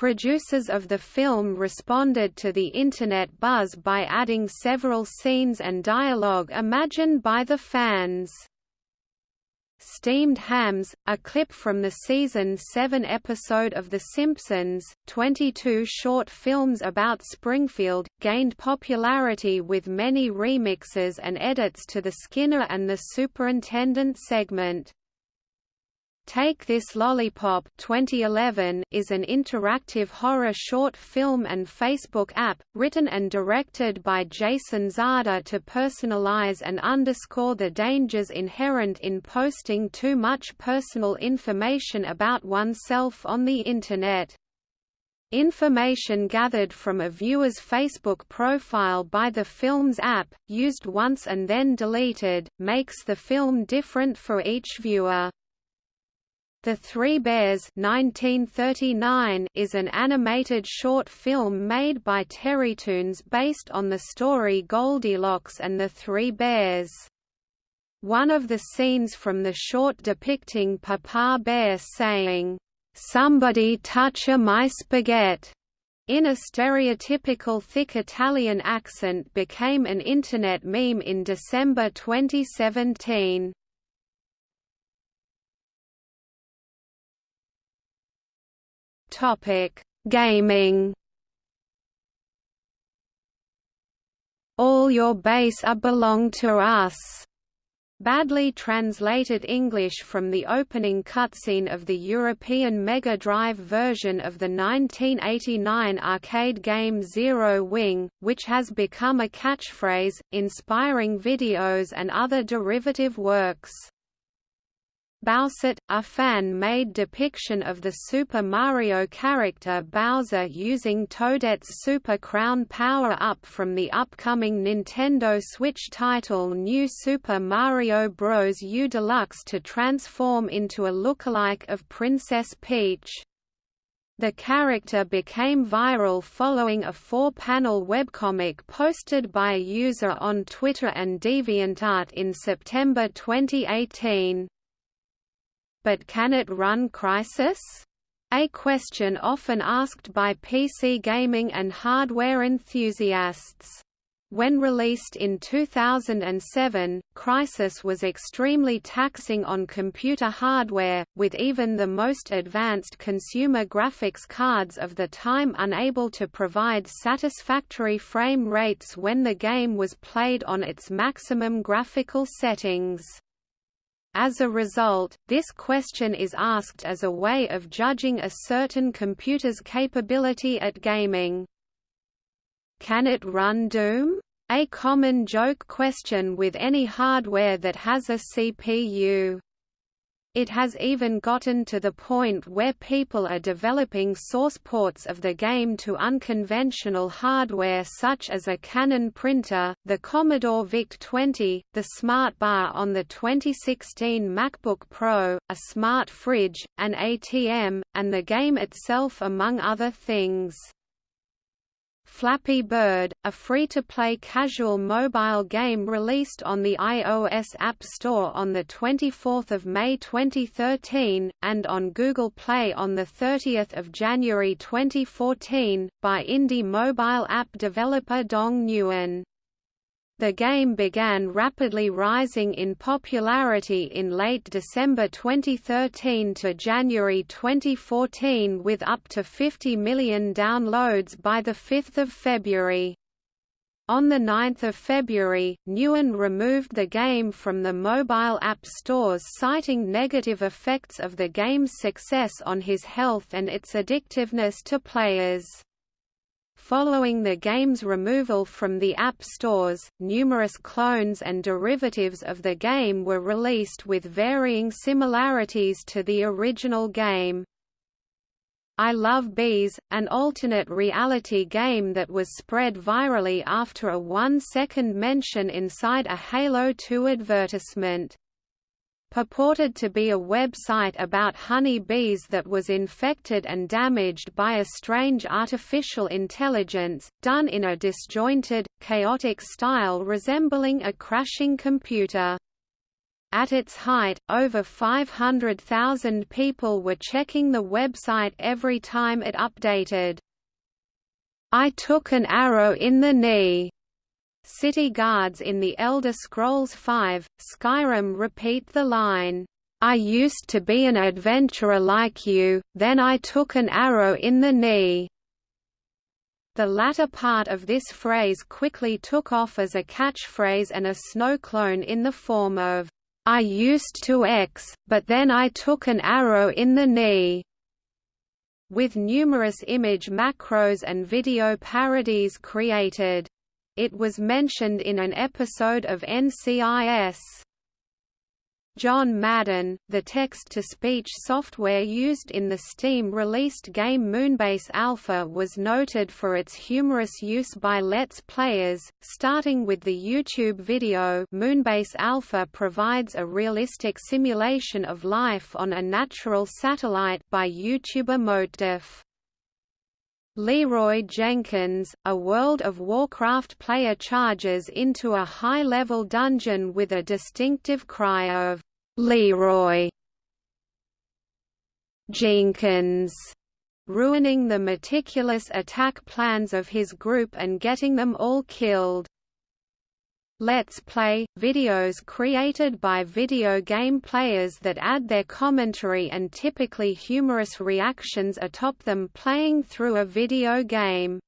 Producers of the film responded to the Internet buzz by adding several scenes and dialogue imagined by the fans. Steamed Hams, a clip from the season 7 episode of The Simpsons, 22 short films about Springfield, gained popularity with many remixes and edits to the Skinner and the Superintendent segment. Take This Lollipop 2011 is an interactive horror short film and Facebook app, written and directed by Jason Zada to personalize and underscore the dangers inherent in posting too much personal information about oneself on the Internet. Information gathered from a viewer's Facebook profile by the film's app, used once and then deleted, makes the film different for each viewer. The Three Bears 1939 is an animated short film made by Terrytoons based on the story Goldilocks and the Three Bears. One of the scenes from the short depicting Papa Bear saying, "'Somebody touch a my spaghetti' in a stereotypical thick Italian accent became an Internet meme in December 2017. Topic: Gaming. All your base are belong to us Badly translated English from the opening cutscene of the European Mega Drive version of the 1989 arcade game Zero Wing, which has become a catchphrase, inspiring videos and other derivative works. Bowsette, a fan-made depiction of the Super Mario character Bowser using Toadette's Super Crown power-up from the upcoming Nintendo Switch title New Super Mario Bros. U Deluxe to transform into a lookalike of Princess Peach. The character became viral following a four-panel webcomic posted by a user on Twitter and DeviantArt in September 2018. But can it run Crysis? A question often asked by PC gaming and hardware enthusiasts. When released in 2007, Crysis was extremely taxing on computer hardware, with even the most advanced consumer graphics cards of the time unable to provide satisfactory frame rates when the game was played on its maximum graphical settings. As a result, this question is asked as a way of judging a certain computer's capability at gaming. Can it run Doom? A common joke question with any hardware that has a CPU. It has even gotten to the point where people are developing source ports of the game to unconventional hardware such as a Canon printer, the Commodore VIC-20, the Smart Bar on the 2016 MacBook Pro, a smart fridge, an ATM, and the game itself among other things. Flappy Bird, a free-to-play casual mobile game released on the iOS App Store on 24 May 2013, and on Google Play on 30 January 2014, by indie mobile app developer Dong Nguyen. The game began rapidly rising in popularity in late December 2013 to January 2014 with up to 50 million downloads by 5 February. On 9 February, Nguyen removed the game from the mobile app stores citing negative effects of the game's success on his health and its addictiveness to players. Following the game's removal from the App Stores, numerous clones and derivatives of the game were released with varying similarities to the original game. I Love Bees, an alternate reality game that was spread virally after a one-second mention inside a Halo 2 advertisement purported to be a website about honey bees that was infected and damaged by a strange artificial intelligence, done in a disjointed, chaotic style resembling a crashing computer. At its height, over 500,000 people were checking the website every time it updated. I took an arrow in the knee City guards in The Elder Scrolls V, Skyrim repeat the line, "'I used to be an adventurer like you, then I took an arrow in the knee." The latter part of this phrase quickly took off as a catchphrase and a snow clone in the form of, "'I used to X, but then I took an arrow in the knee' with numerous image macros and video parodies created. It was mentioned in an episode of NCIS. John Madden, the text-to-speech software used in the Steam-released game Moonbase Alpha was noted for its humorous use by Let's Players, starting with the YouTube video Moonbase Alpha provides a realistic simulation of life on a natural satellite by YouTuber Motedef. Leroy Jenkins, a World of Warcraft player charges into a high-level dungeon with a distinctive cry of, "'Leroy!' Jenkins!' ruining the meticulous attack plans of his group and getting them all killed. Let's Play – videos created by video game players that add their commentary and typically humorous reactions atop them playing through a video game.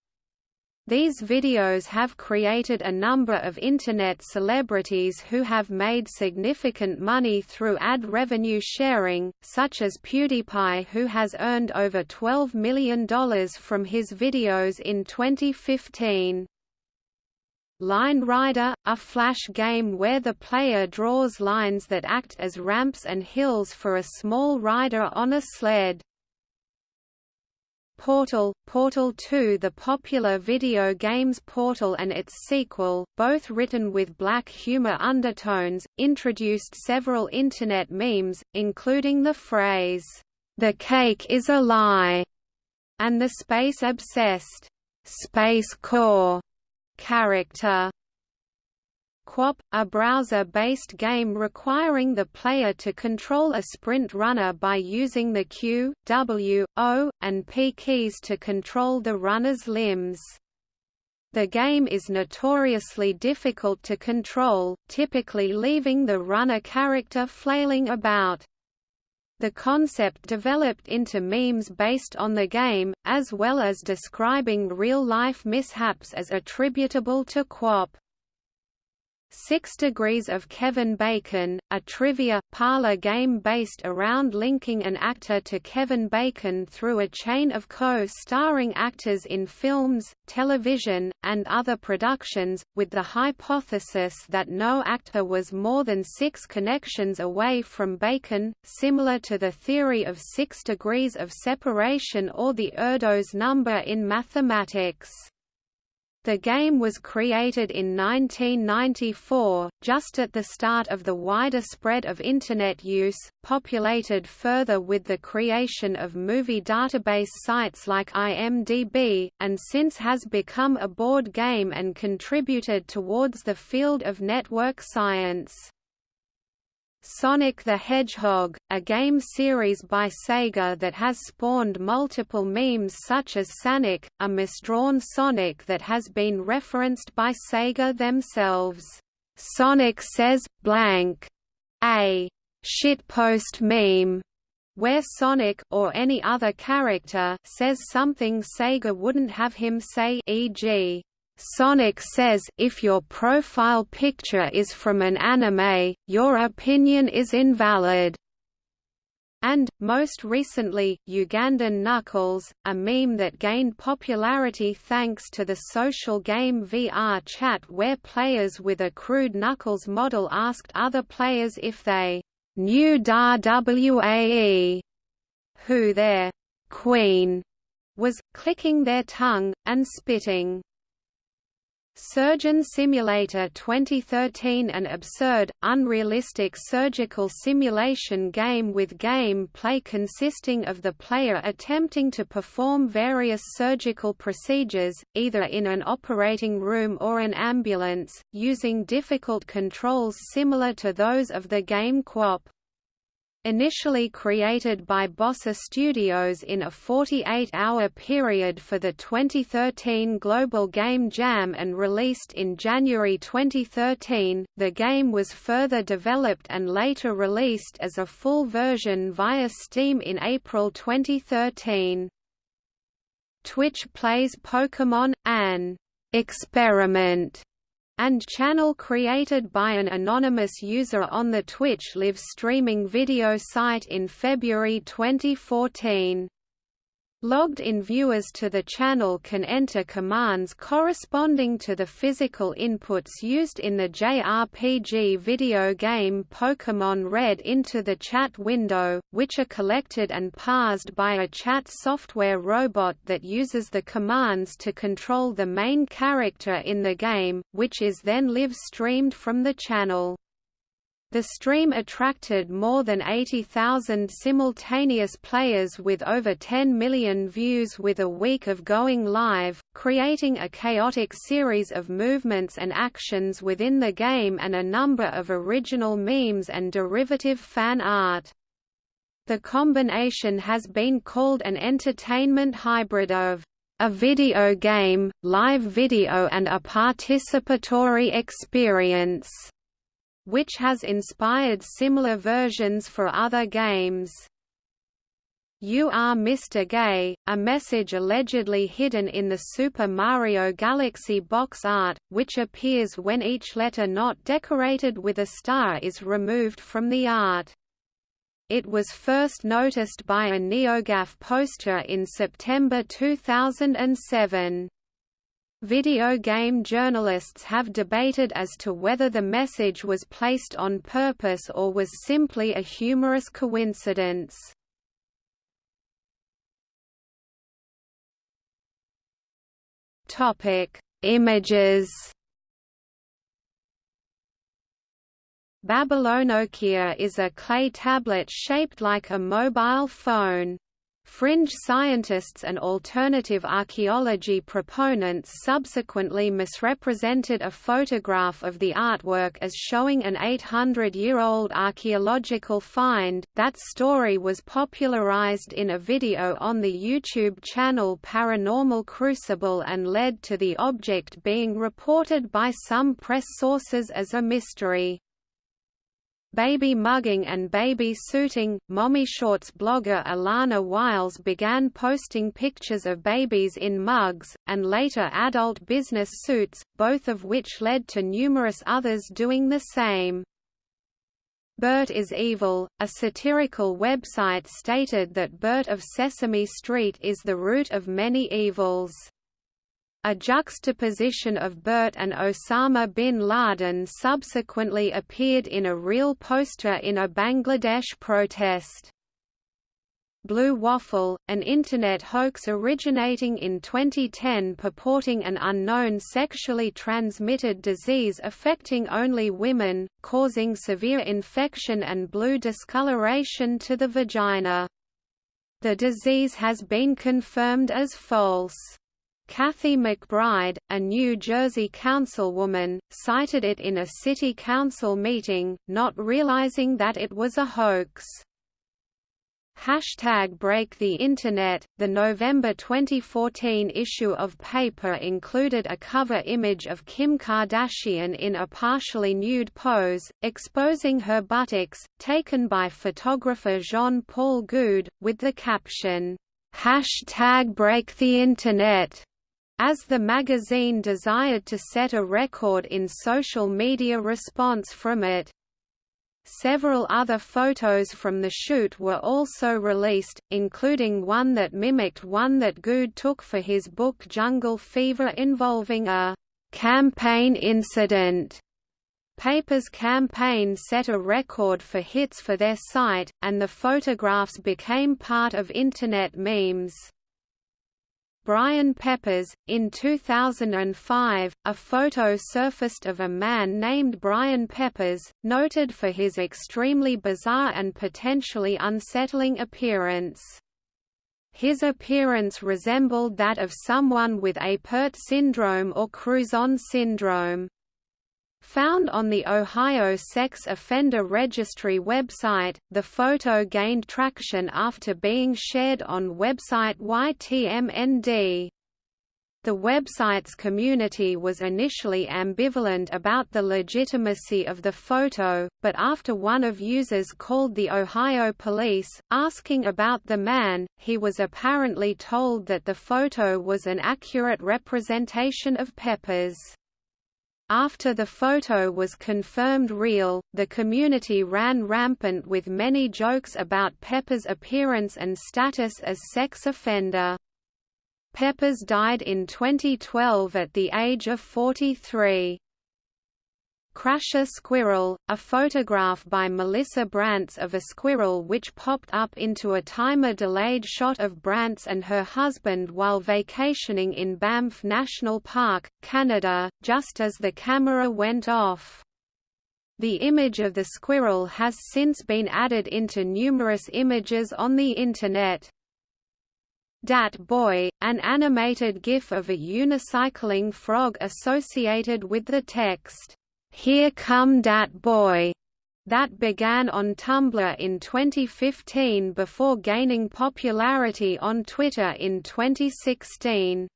These videos have created a number of Internet celebrities who have made significant money through ad revenue sharing, such as PewDiePie who has earned over $12 million from his videos in 2015. Line Rider, a flash game where the player draws lines that act as ramps and hills for a small rider on a sled. Portal, Portal 2 The popular video games Portal and its sequel, both written with black humor undertones, introduced several Internet memes, including the phrase, "'The cake is a lie' and the space-obsessed, "'Space Core' character. QWOP, a browser-based game requiring the player to control a sprint runner by using the Q, W, O, and P keys to control the runner's limbs. The game is notoriously difficult to control, typically leaving the runner character flailing about. The concept developed into memes based on the game, as well as describing real-life mishaps as attributable to QWOP. Six Degrees of Kevin Bacon, a trivia, parlor game based around linking an actor to Kevin Bacon through a chain of co-starring actors in films, television, and other productions, with the hypothesis that no actor was more than six connections away from Bacon, similar to the theory of six degrees of separation or the Erdos number in mathematics. The game was created in 1994, just at the start of the wider spread of Internet use, populated further with the creation of movie database sites like IMDb, and since has become a board game and contributed towards the field of network science. Sonic the Hedgehog, a game series by Sega that has spawned multiple memes such as Sonic, a misdrawn Sonic that has been referenced by Sega themselves. Sonic says, blank, a shitpost meme, where Sonic or any other character says something Sega wouldn't have him say e.g. Sonic says, if your profile picture is from an anime, your opinion is invalid. And, most recently, Ugandan Knuckles, a meme that gained popularity thanks to the social game VR chat where players with a crude Knuckles model asked other players if they knew Da Wae, who their queen was, clicking their tongue, and spitting. Surgeon Simulator 2013 An absurd, unrealistic surgical simulation game with game play consisting of the player attempting to perform various surgical procedures, either in an operating room or an ambulance, using difficult controls similar to those of the game QWOP. Initially created by Bossa Studios in a 48-hour period for the 2013 Global Game Jam and released in January 2013, the game was further developed and later released as a full version via Steam in April 2013. Twitch plays Pokémon, an experiment and channel created by an anonymous user on the Twitch live streaming video site in February 2014. Logged-in viewers to the channel can enter commands corresponding to the physical inputs used in the JRPG video game Pokémon Red into the chat window, which are collected and parsed by a chat software robot that uses the commands to control the main character in the game, which is then live-streamed from the channel. The stream attracted more than 80,000 simultaneous players with over 10 million views with a week of going live, creating a chaotic series of movements and actions within the game and a number of original memes and derivative fan art. The combination has been called an entertainment hybrid of a video game, live video and a participatory experience which has inspired similar versions for other games. You are Mr. Gay, a message allegedly hidden in the Super Mario Galaxy box art, which appears when each letter not decorated with a star is removed from the art. It was first noticed by a NeoGAF poster in September 2007. Video game journalists have debated as to whether the message was placed on purpose or was simply a humorous coincidence. Topic: Images. Babylonokia is a clay tablet shaped like a mobile phone. Fringe scientists and alternative archaeology proponents subsequently misrepresented a photograph of the artwork as showing an 800-year-old archaeological find. That story was popularized in a video on the YouTube channel Paranormal Crucible and led to the object being reported by some press sources as a mystery. Baby mugging and baby suiting, Mommy Shorts blogger Ilana Wiles began posting pictures of babies in mugs, and later adult business suits, both of which led to numerous others doing the same. Bert is Evil, a satirical website stated that Bert of Sesame Street is the root of many evils. A juxtaposition of Bert and Osama bin Laden subsequently appeared in a real poster in a Bangladesh protest. Blue Waffle, an Internet hoax originating in 2010 purporting an unknown sexually transmitted disease affecting only women, causing severe infection and blue discoloration to the vagina. The disease has been confirmed as false. Kathy McBride, a New Jersey councilwoman, cited it in a city council meeting, not realizing that it was a hoax. Hashtag Break the Internet. The November 2014 issue of Paper included a cover image of Kim Kardashian in a partially nude pose, exposing her buttocks, taken by photographer Jean-Paul Goude, with the caption, Hashtag Break the Internet. As the magazine desired to set a record in social media response from it. Several other photos from the shoot were also released, including one that mimicked one that Goude took for his book Jungle Fever involving a campaign incident. Paper's campaign set a record for hits for their site, and the photographs became part of Internet memes. Brian Peppers. In 2005, a photo surfaced of a man named Brian Peppers, noted for his extremely bizarre and potentially unsettling appearance. His appearance resembled that of someone with Apert syndrome or Crouzon syndrome. Found on the Ohio Sex Offender Registry website, the photo gained traction after being shared on website YTMND. The website's community was initially ambivalent about the legitimacy of the photo, but after one of users called the Ohio police, asking about the man, he was apparently told that the photo was an accurate representation of Peppers. After the photo was confirmed real, the community ran rampant with many jokes about Pepper's appearance and status as sex offender. Peppers died in 2012 at the age of 43. Crasher Squirrel, a photograph by Melissa Brandts of a squirrel which popped up into a timer-delayed shot of Brandts and her husband while vacationing in Banff National Park, Canada, just as the camera went off. The image of the squirrel has since been added into numerous images on the Internet. Dat Boy, an animated GIF of a unicycling frog associated with the text, here Come Dat Boy, that began on Tumblr in 2015 before gaining popularity on Twitter in 2016.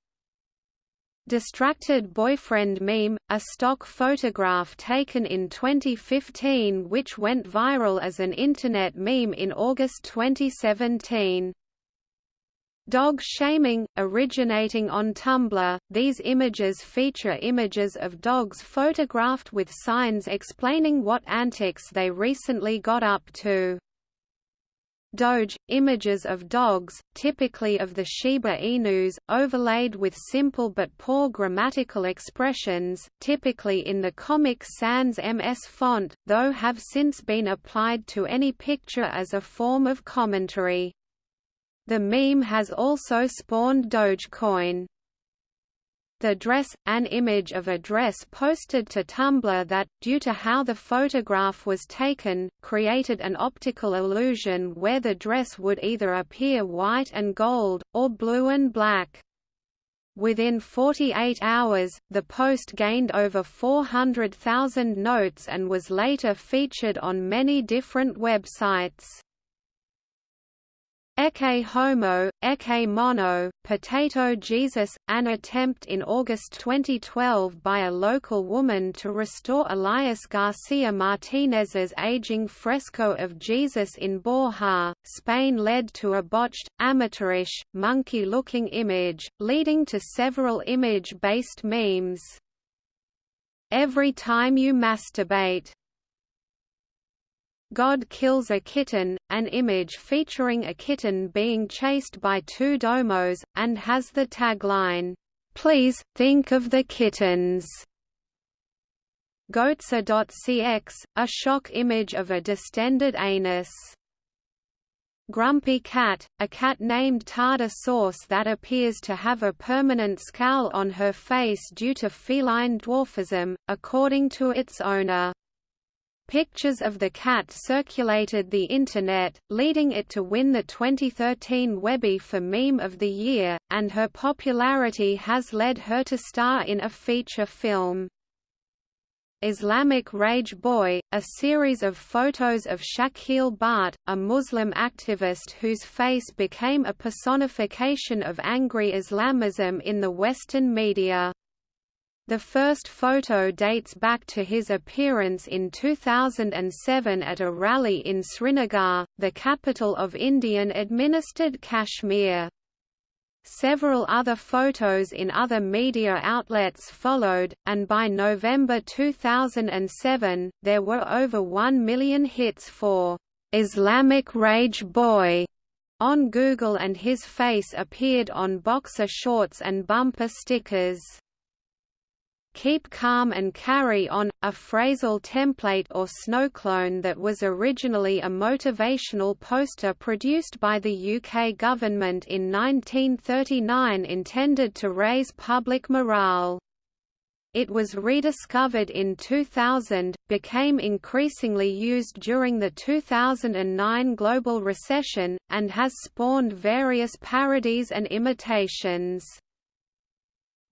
Distracted Boyfriend Meme, a stock photograph taken in 2015 which went viral as an Internet meme in August 2017. Dog shaming, originating on Tumblr, these images feature images of dogs photographed with signs explaining what antics they recently got up to. Doge, images of dogs, typically of the Shiba Inus, overlaid with simple but poor grammatical expressions, typically in the Comic Sans MS font, though have since been applied to any picture as a form of commentary. The meme has also spawned Dogecoin. The dress, an image of a dress posted to Tumblr that, due to how the photograph was taken, created an optical illusion where the dress would either appear white and gold, or blue and black. Within 48 hours, the post gained over 400,000 notes and was later featured on many different websites. Ecce Homo, Ecce Mono, Potato Jesus, an attempt in August 2012 by a local woman to restore Elias Garcia Martinez's aging fresco of Jesus in Borja, Spain led to a botched, amateurish, monkey-looking image, leading to several image-based memes. Every time you masturbate God Kills a Kitten, an image featuring a kitten being chased by two domos, and has the tagline, "Please, think of the kittens." Goatse.cx, a shock image of a distended anus. Grumpy Cat, a cat named Tardar Sauce that appears to have a permanent scowl on her face due to feline dwarfism, according to its owner. Pictures of the cat circulated the Internet, leading it to win the 2013 Webby for Meme of the Year, and her popularity has led her to star in a feature film. Islamic Rage Boy, a series of photos of Shakeel Bhat, a Muslim activist whose face became a personification of angry Islamism in the Western media. The first photo dates back to his appearance in 2007 at a rally in Srinagar, the capital of Indian-administered Kashmir. Several other photos in other media outlets followed, and by November 2007, there were over 1 million hits for Islamic Rage Boy on Google and his face appeared on boxer shorts and bumper stickers. Keep Calm and Carry On, a phrasal template or snowclone that was originally a motivational poster produced by the UK government in 1939 intended to raise public morale. It was rediscovered in 2000, became increasingly used during the 2009 global recession, and has spawned various parodies and imitations.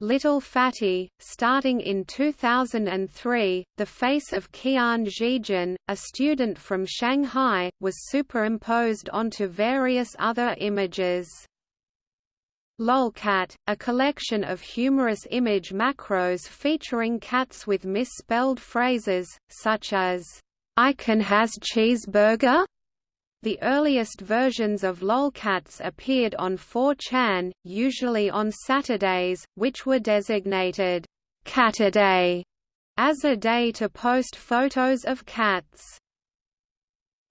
Little Fatty, starting in 2003, the face of Qian Zhijun, a student from Shanghai, was superimposed onto various other images. Lolcat, a collection of humorous image macros featuring cats with misspelled phrases, such as, "'I can has cheeseburger?' The earliest versions of lolcats appeared on 4chan, usually on Saturdays, which were designated Caturday as a day to post photos of cats.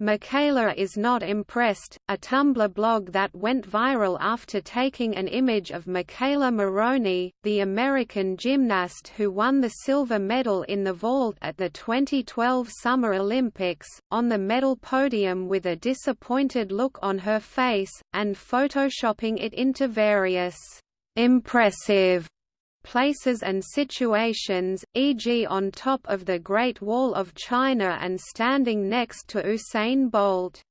McKayla is not impressed, a Tumblr blog that went viral after taking an image of McKayla Maroney, the American gymnast who won the silver medal in the vault at the 2012 Summer Olympics, on the medal podium with a disappointed look on her face, and photoshopping it into various impressive places and situations, e.g. on top of the Great Wall of China and standing next to Usain Bolt.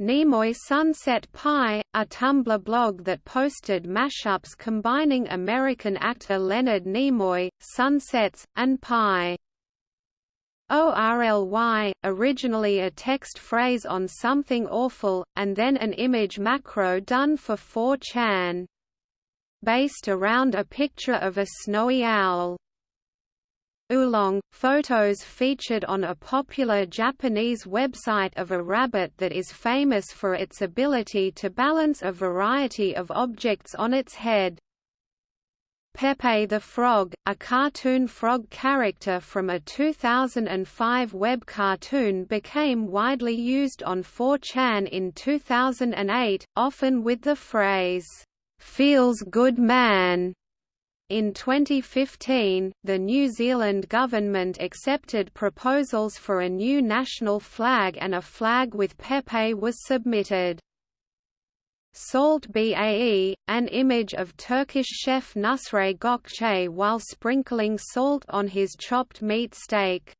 Nimoy Sunset Pie, a Tumblr blog that posted mashups combining American actor Leonard Nimoy, sunsets, and pie. ORLY, originally a text phrase on something awful, and then an image macro done for 4chan based around a picture of a snowy owl. Oolong, photos featured on a popular Japanese website of a rabbit that is famous for its ability to balance a variety of objects on its head. Pepe the Frog, a cartoon frog character from a 2005 web cartoon became widely used on 4chan in 2008, often with the phrase, "'Feels good man' In 2015, the New Zealand government accepted proposals for a new national flag and a flag with Pepe was submitted. Salt Bae, an image of Turkish chef Nusret Gökçe while sprinkling salt on his chopped meat steak.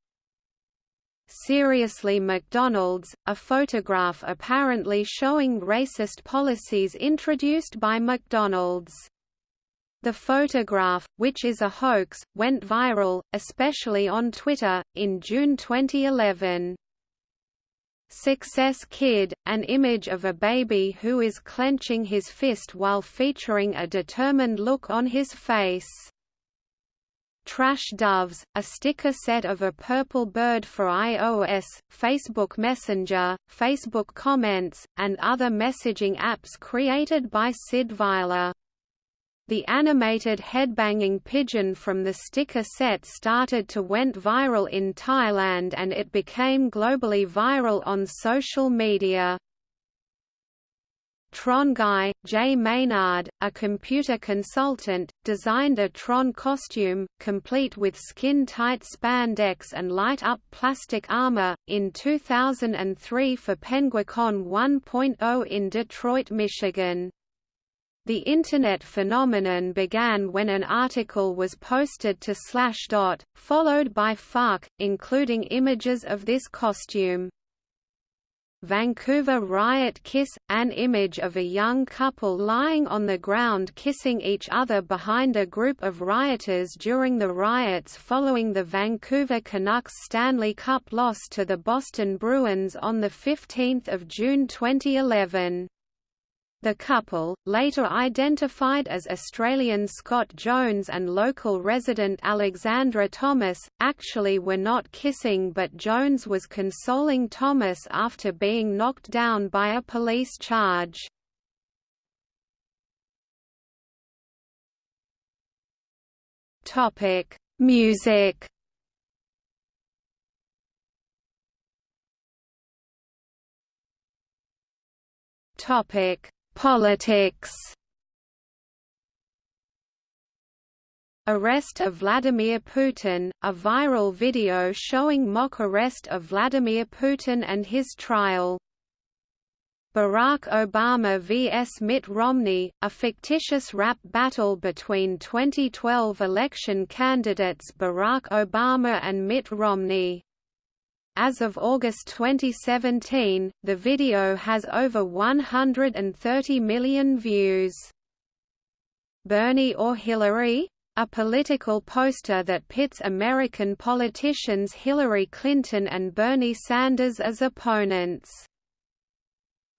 Seriously McDonald's, a photograph apparently showing racist policies introduced by McDonald's. The photograph, which is a hoax, went viral, especially on Twitter, in June 2011. Success Kid, an image of a baby who is clenching his fist while featuring a determined look on his face. Trash Doves, a sticker set of a purple bird for iOS, Facebook Messenger, Facebook Comments, and other messaging apps created by Syd Weiler. The animated headbanging pigeon from the sticker set started to went viral in Thailand and it became globally viral on social media. Tron guy, Jay Maynard, a computer consultant, designed a Tron costume, complete with skin-tight spandex and light-up plastic armor, in 2003 for Penguicon 1.0 in Detroit, Michigan. The Internet phenomenon began when an article was posted to Slashdot, followed by Fark, including images of this costume. Vancouver Riot Kiss – An image of a young couple lying on the ground kissing each other behind a group of rioters during the riots following the Vancouver Canucks Stanley Cup loss to the Boston Bruins on 15 June 2011. The couple, later identified as Australian Scott Jones and local resident Alexandra Thomas, actually were not kissing but Jones was consoling Thomas after being knocked down by a police charge. Music Topic Politics Arrest of Vladimir Putin, a viral video showing mock arrest of Vladimir Putin and his trial. Barack Obama vs Mitt Romney, a fictitious rap battle between 2012 election candidates Barack Obama and Mitt Romney. As of August 2017, the video has over 130 million views. Bernie or Hillary? A political poster that pits American politicians Hillary Clinton and Bernie Sanders as opponents.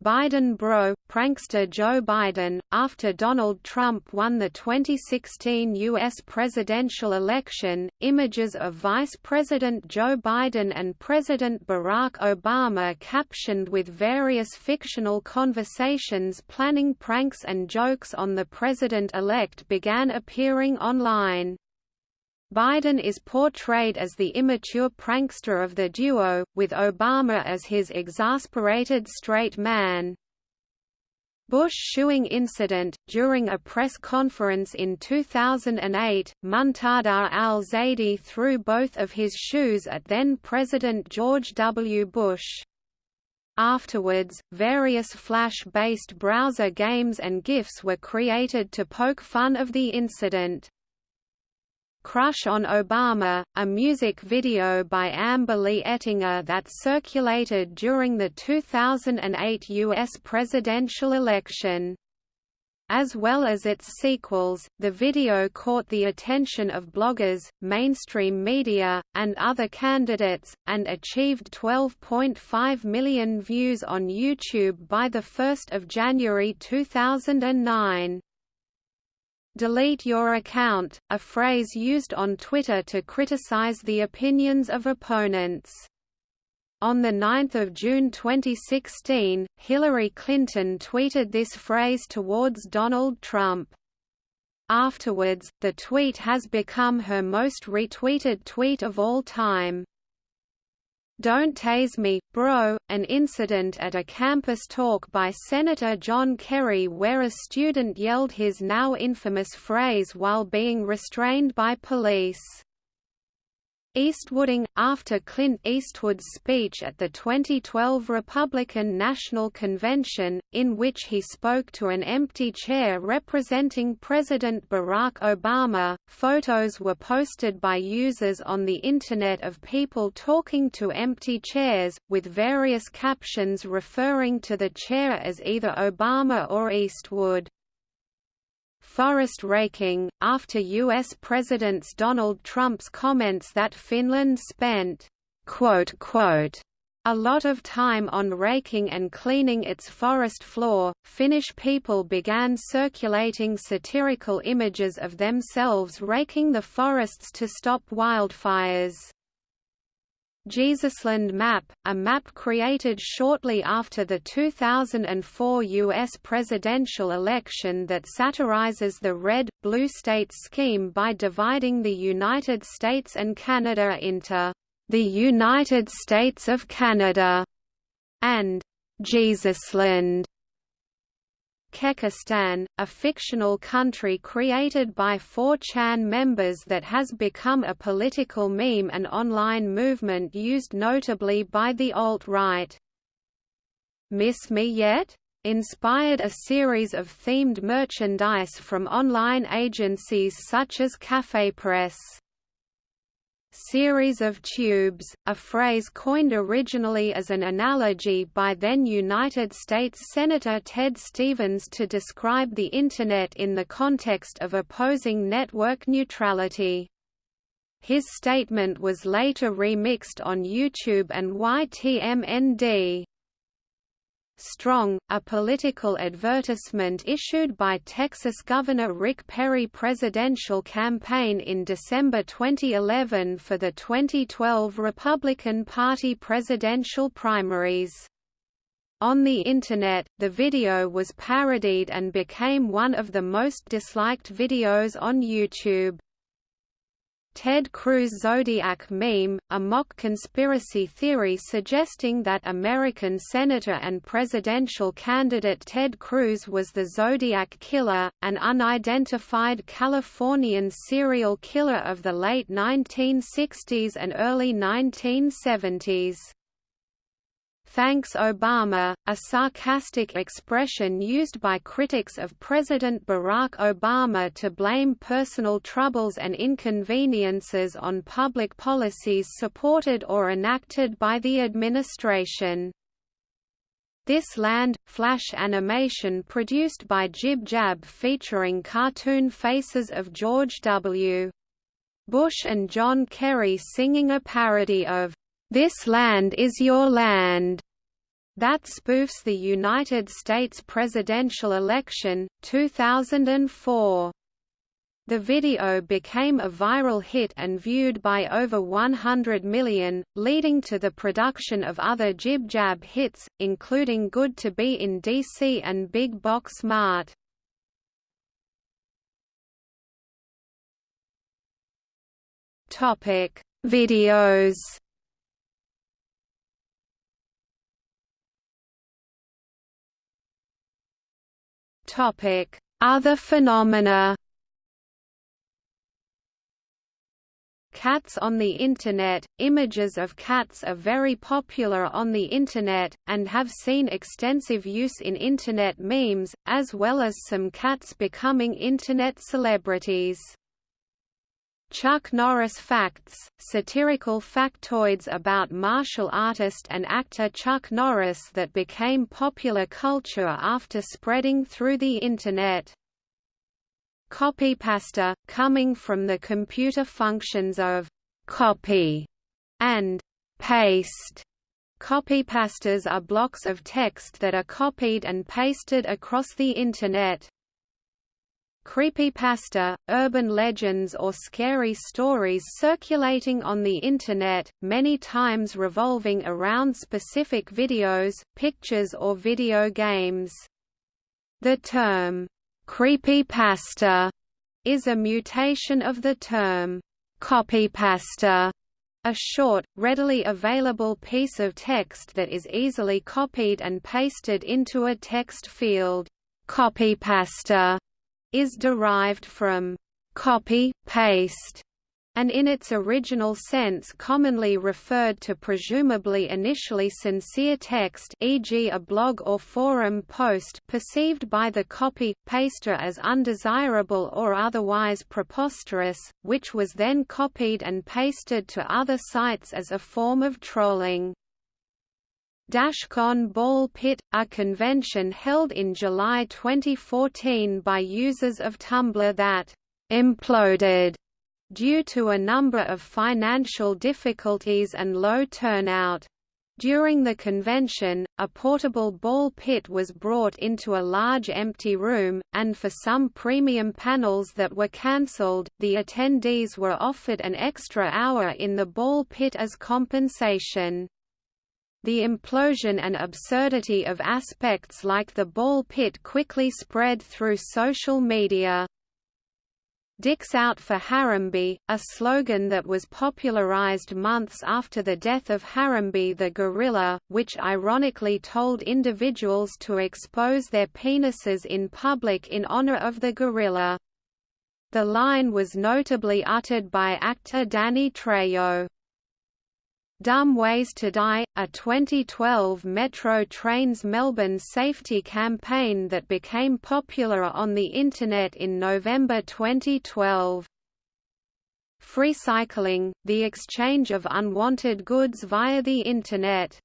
Biden bro, prankster Joe Biden, after Donald Trump won the 2016 U.S. presidential election, images of Vice President Joe Biden and President Barack Obama captioned with various fictional conversations planning pranks and jokes on the president-elect began appearing online. Biden is portrayed as the immature prankster of the duo, with Obama as his exasperated straight man. Bush shoeing incident During a press conference in 2008, Muntadhar al-Zaidi threw both of his shoes at then-President George W. Bush. Afterwards, various Flash-based browser games and GIFs were created to poke fun of the incident. Crush on Obama, a music video by Amber Lee Ettinger that circulated during the 2008 U.S. presidential election. As well as its sequels, the video caught the attention of bloggers, mainstream media, and other candidates, and achieved 12.5 million views on YouTube by 1 January 2009. Delete your account, a phrase used on Twitter to criticize the opinions of opponents. On 9 June 2016, Hillary Clinton tweeted this phrase towards Donald Trump. Afterwards, the tweet has become her most retweeted tweet of all time. Don't Tase Me, Bro, an incident at a campus talk by Senator John Kerry where a student yelled his now infamous phrase while being restrained by police. Eastwooding, after Clint Eastwood's speech at the 2012 Republican National Convention, in which he spoke to an empty chair representing President Barack Obama, photos were posted by users on the Internet of people talking to empty chairs, with various captions referring to the chair as either Obama or Eastwood forest raking, after U.S. President Donald Trump's comments that Finland spent a lot of time on raking and cleaning its forest floor, Finnish people began circulating satirical images of themselves raking the forests to stop wildfires. Jesusland Map, a map created shortly after the 2004 U.S. presidential election that satirizes the red-blue state scheme by dividing the United States and Canada into the United States of Canada and Jesusland. Kekistan, a fictional country created by 4chan members that has become a political meme and online movement used notably by the alt-right. Miss Me Yet? inspired a series of themed merchandise from online agencies such as CafePress series of tubes, a phrase coined originally as an analogy by then United States Senator Ted Stevens to describe the Internet in the context of opposing network neutrality. His statement was later remixed on YouTube and YTMND. Strong, a political advertisement issued by Texas Governor Rick Perry presidential campaign in December 2011 for the 2012 Republican Party presidential primaries. On the Internet, the video was parodied and became one of the most disliked videos on YouTube. Ted Cruz Zodiac meme, a mock conspiracy theory suggesting that American Senator and presidential candidate Ted Cruz was the Zodiac Killer, an unidentified Californian serial killer of the late 1960s and early 1970s. Thanks Obama, a sarcastic expression used by critics of President Barack Obama to blame personal troubles and inconveniences on public policies supported or enacted by the administration. This Land, flash animation produced by Jib Jab featuring cartoon faces of George W. Bush and John Kerry singing a parody of this Land is Your Land, that spoofs the United States presidential election, 2004. The video became a viral hit and viewed by over 100 million, leading to the production of other Jib Jab hits, including Good to Be in DC and Big Box Mart. Videos Other phenomena Cats on the Internet – Images of cats are very popular on the Internet, and have seen extensive use in Internet memes, as well as some cats becoming Internet celebrities. Chuck Norris Facts, satirical factoids about martial artist and actor Chuck Norris that became popular culture after spreading through the Internet. Copypasta, coming from the computer functions of copy and paste. Copypastas are blocks of text that are copied and pasted across the Internet. Creepypasta, urban legends or scary stories circulating on the Internet, many times revolving around specific videos, pictures or video games. The term, creepypasta, is a mutation of the term, copypasta, a short, readily available piece of text that is easily copied and pasted into a text field. Copypasta is derived from copy, paste, and in its original sense commonly referred to presumably initially sincere text e.g. a blog or forum post perceived by the copy-paster as undesirable or otherwise preposterous, which was then copied and pasted to other sites as a form of trolling. Dashcon Ball Pit, a convention held in July 2014 by users of Tumblr that imploded due to a number of financial difficulties and low turnout. During the convention, a portable ball pit was brought into a large empty room, and for some premium panels that were cancelled, the attendees were offered an extra hour in the ball pit as compensation. The implosion and absurdity of aspects like the ball pit quickly spread through social media. Dicks Out for Harambe, a slogan that was popularized months after the death of Harambe the gorilla, which ironically told individuals to expose their penises in public in honor of the gorilla. The line was notably uttered by actor Danny Trejo. Dumb Ways to Die, a 2012 Metro Trains Melbourne safety campaign that became popular on the Internet in November 2012. Free cycling, the exchange of unwanted goods via the Internet.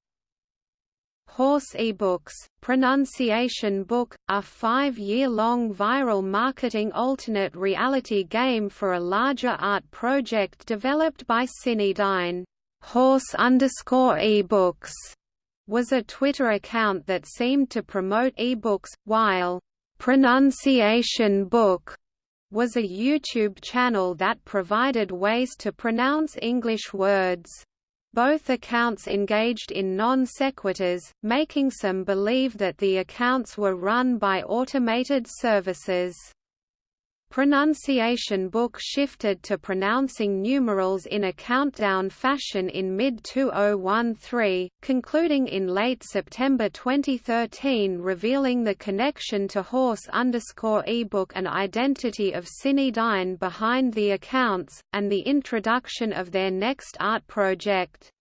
Horse eBooks, Pronunciation Book, a five-year-long viral marketing alternate reality game for a larger art project developed by Synydyne. Horse underscore ebooks was a Twitter account that seemed to promote ebooks, while Pronunciation Book was a YouTube channel that provided ways to pronounce English words. Both accounts engaged in non sequiturs, making some believe that the accounts were run by automated services. Pronunciation Book shifted to pronouncing numerals in a countdown fashion in mid-2013, concluding in late September 2013 revealing the connection to horse underscore ebook and identity of Synydyne behind the accounts, and the introduction of their next art project.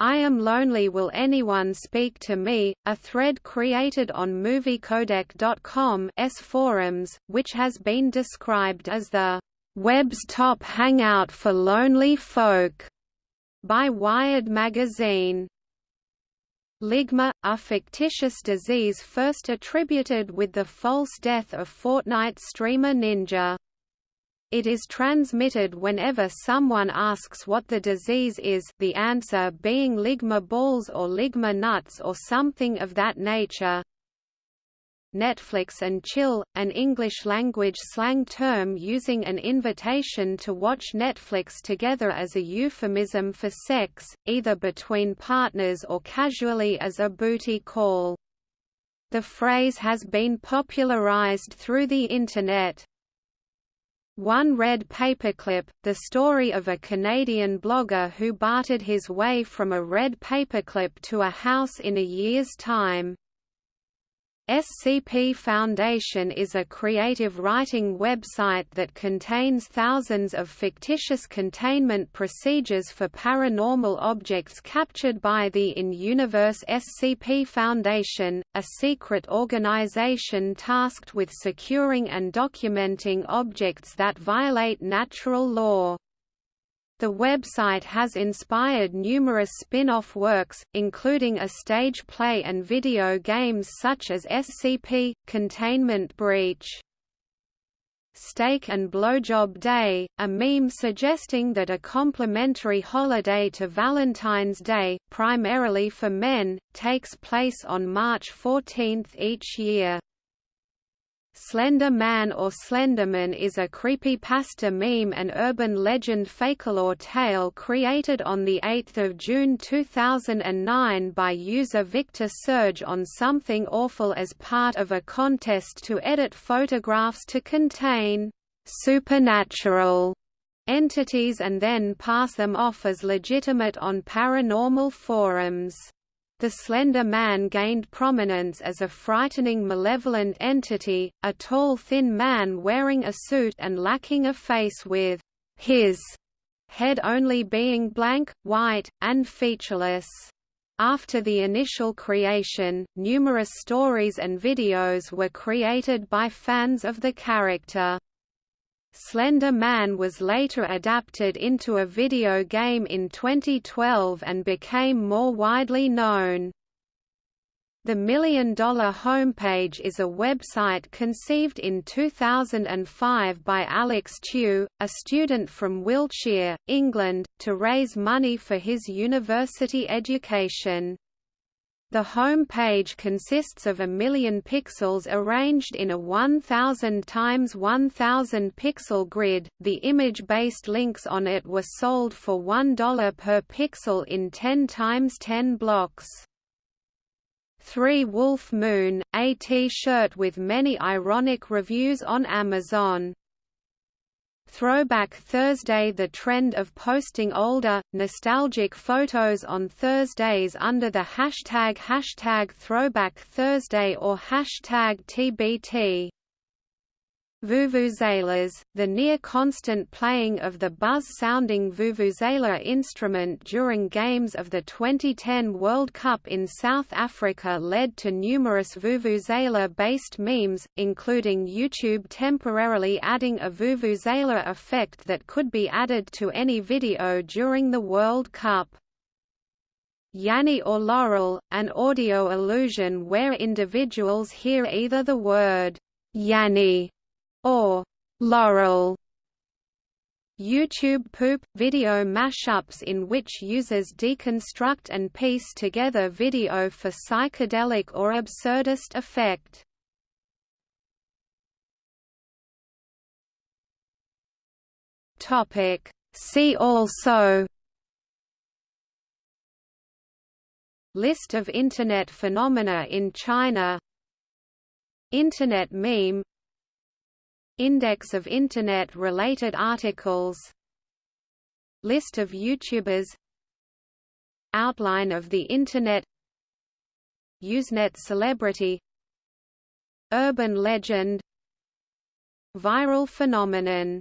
I Am Lonely Will Anyone Speak to Me, a thread created on MovieCodec.com's forums, which has been described as the web's top hangout for lonely folk by Wired magazine. Ligma, a fictitious disease first attributed with the false death of Fortnite streamer Ninja. It is transmitted whenever someone asks what the disease is the answer being ligma balls or ligma nuts or something of that nature. Netflix and chill, an English-language slang term using an invitation to watch Netflix together as a euphemism for sex, either between partners or casually as a booty call. The phrase has been popularized through the Internet. One Red Paperclip, the story of a Canadian blogger who bartered his way from a red paperclip to a house in a year's time. SCP Foundation is a creative writing website that contains thousands of fictitious containment procedures for paranormal objects captured by the in-universe SCP Foundation, a secret organization tasked with securing and documenting objects that violate natural law. The website has inspired numerous spin-off works, including a stage play and video games such as SCP, Containment Breach. Steak and Blowjob Day, a meme suggesting that a complimentary holiday to Valentine's Day, primarily for men, takes place on March 14 each year. Slender Man or Slenderman is a creepypasta meme and urban legend folklore tale created on 8 June 2009 by user Victor Surge on Something Awful as part of a contest to edit photographs to contain «supernatural» entities and then pass them off as legitimate on paranormal forums. The Slender Man gained prominence as a frightening malevolent entity, a tall thin man wearing a suit and lacking a face with his head only being blank, white, and featureless. After the initial creation, numerous stories and videos were created by fans of the character. Slender Man was later adapted into a video game in 2012 and became more widely known. The Million Dollar Homepage is a website conceived in 2005 by Alex Tew, a student from Wiltshire, England, to raise money for his university education. The home page consists of a million pixels arranged in a 1000 times 1000 pixel grid. The image-based links on it were sold for $1 per pixel in 10 times 10 blocks. 3 Wolf Moon, a T-shirt with many ironic reviews on Amazon. Throwback Thursday The trend of posting older, nostalgic photos on Thursdays under the hashtag hashtag Throwback Thursday or hashtag TBT Vuvuzelas, the near-constant playing of the buzz-sounding vuvuzela instrument during games of the 2010 World Cup in South Africa led to numerous vuvuzela-based memes, including YouTube temporarily adding a vuvuzela effect that could be added to any video during the World Cup. Yanny or Laurel, an audio illusion where individuals hear either the word Yanny or Laurel. YouTube poop – video mashups in which users deconstruct and piece together video for psychedelic or absurdist effect. See also List of Internet phenomena in China Internet meme Index of Internet-related articles. List of YouTubers. Outline of the Internet. Usenet celebrity. Urban legend. Viral phenomenon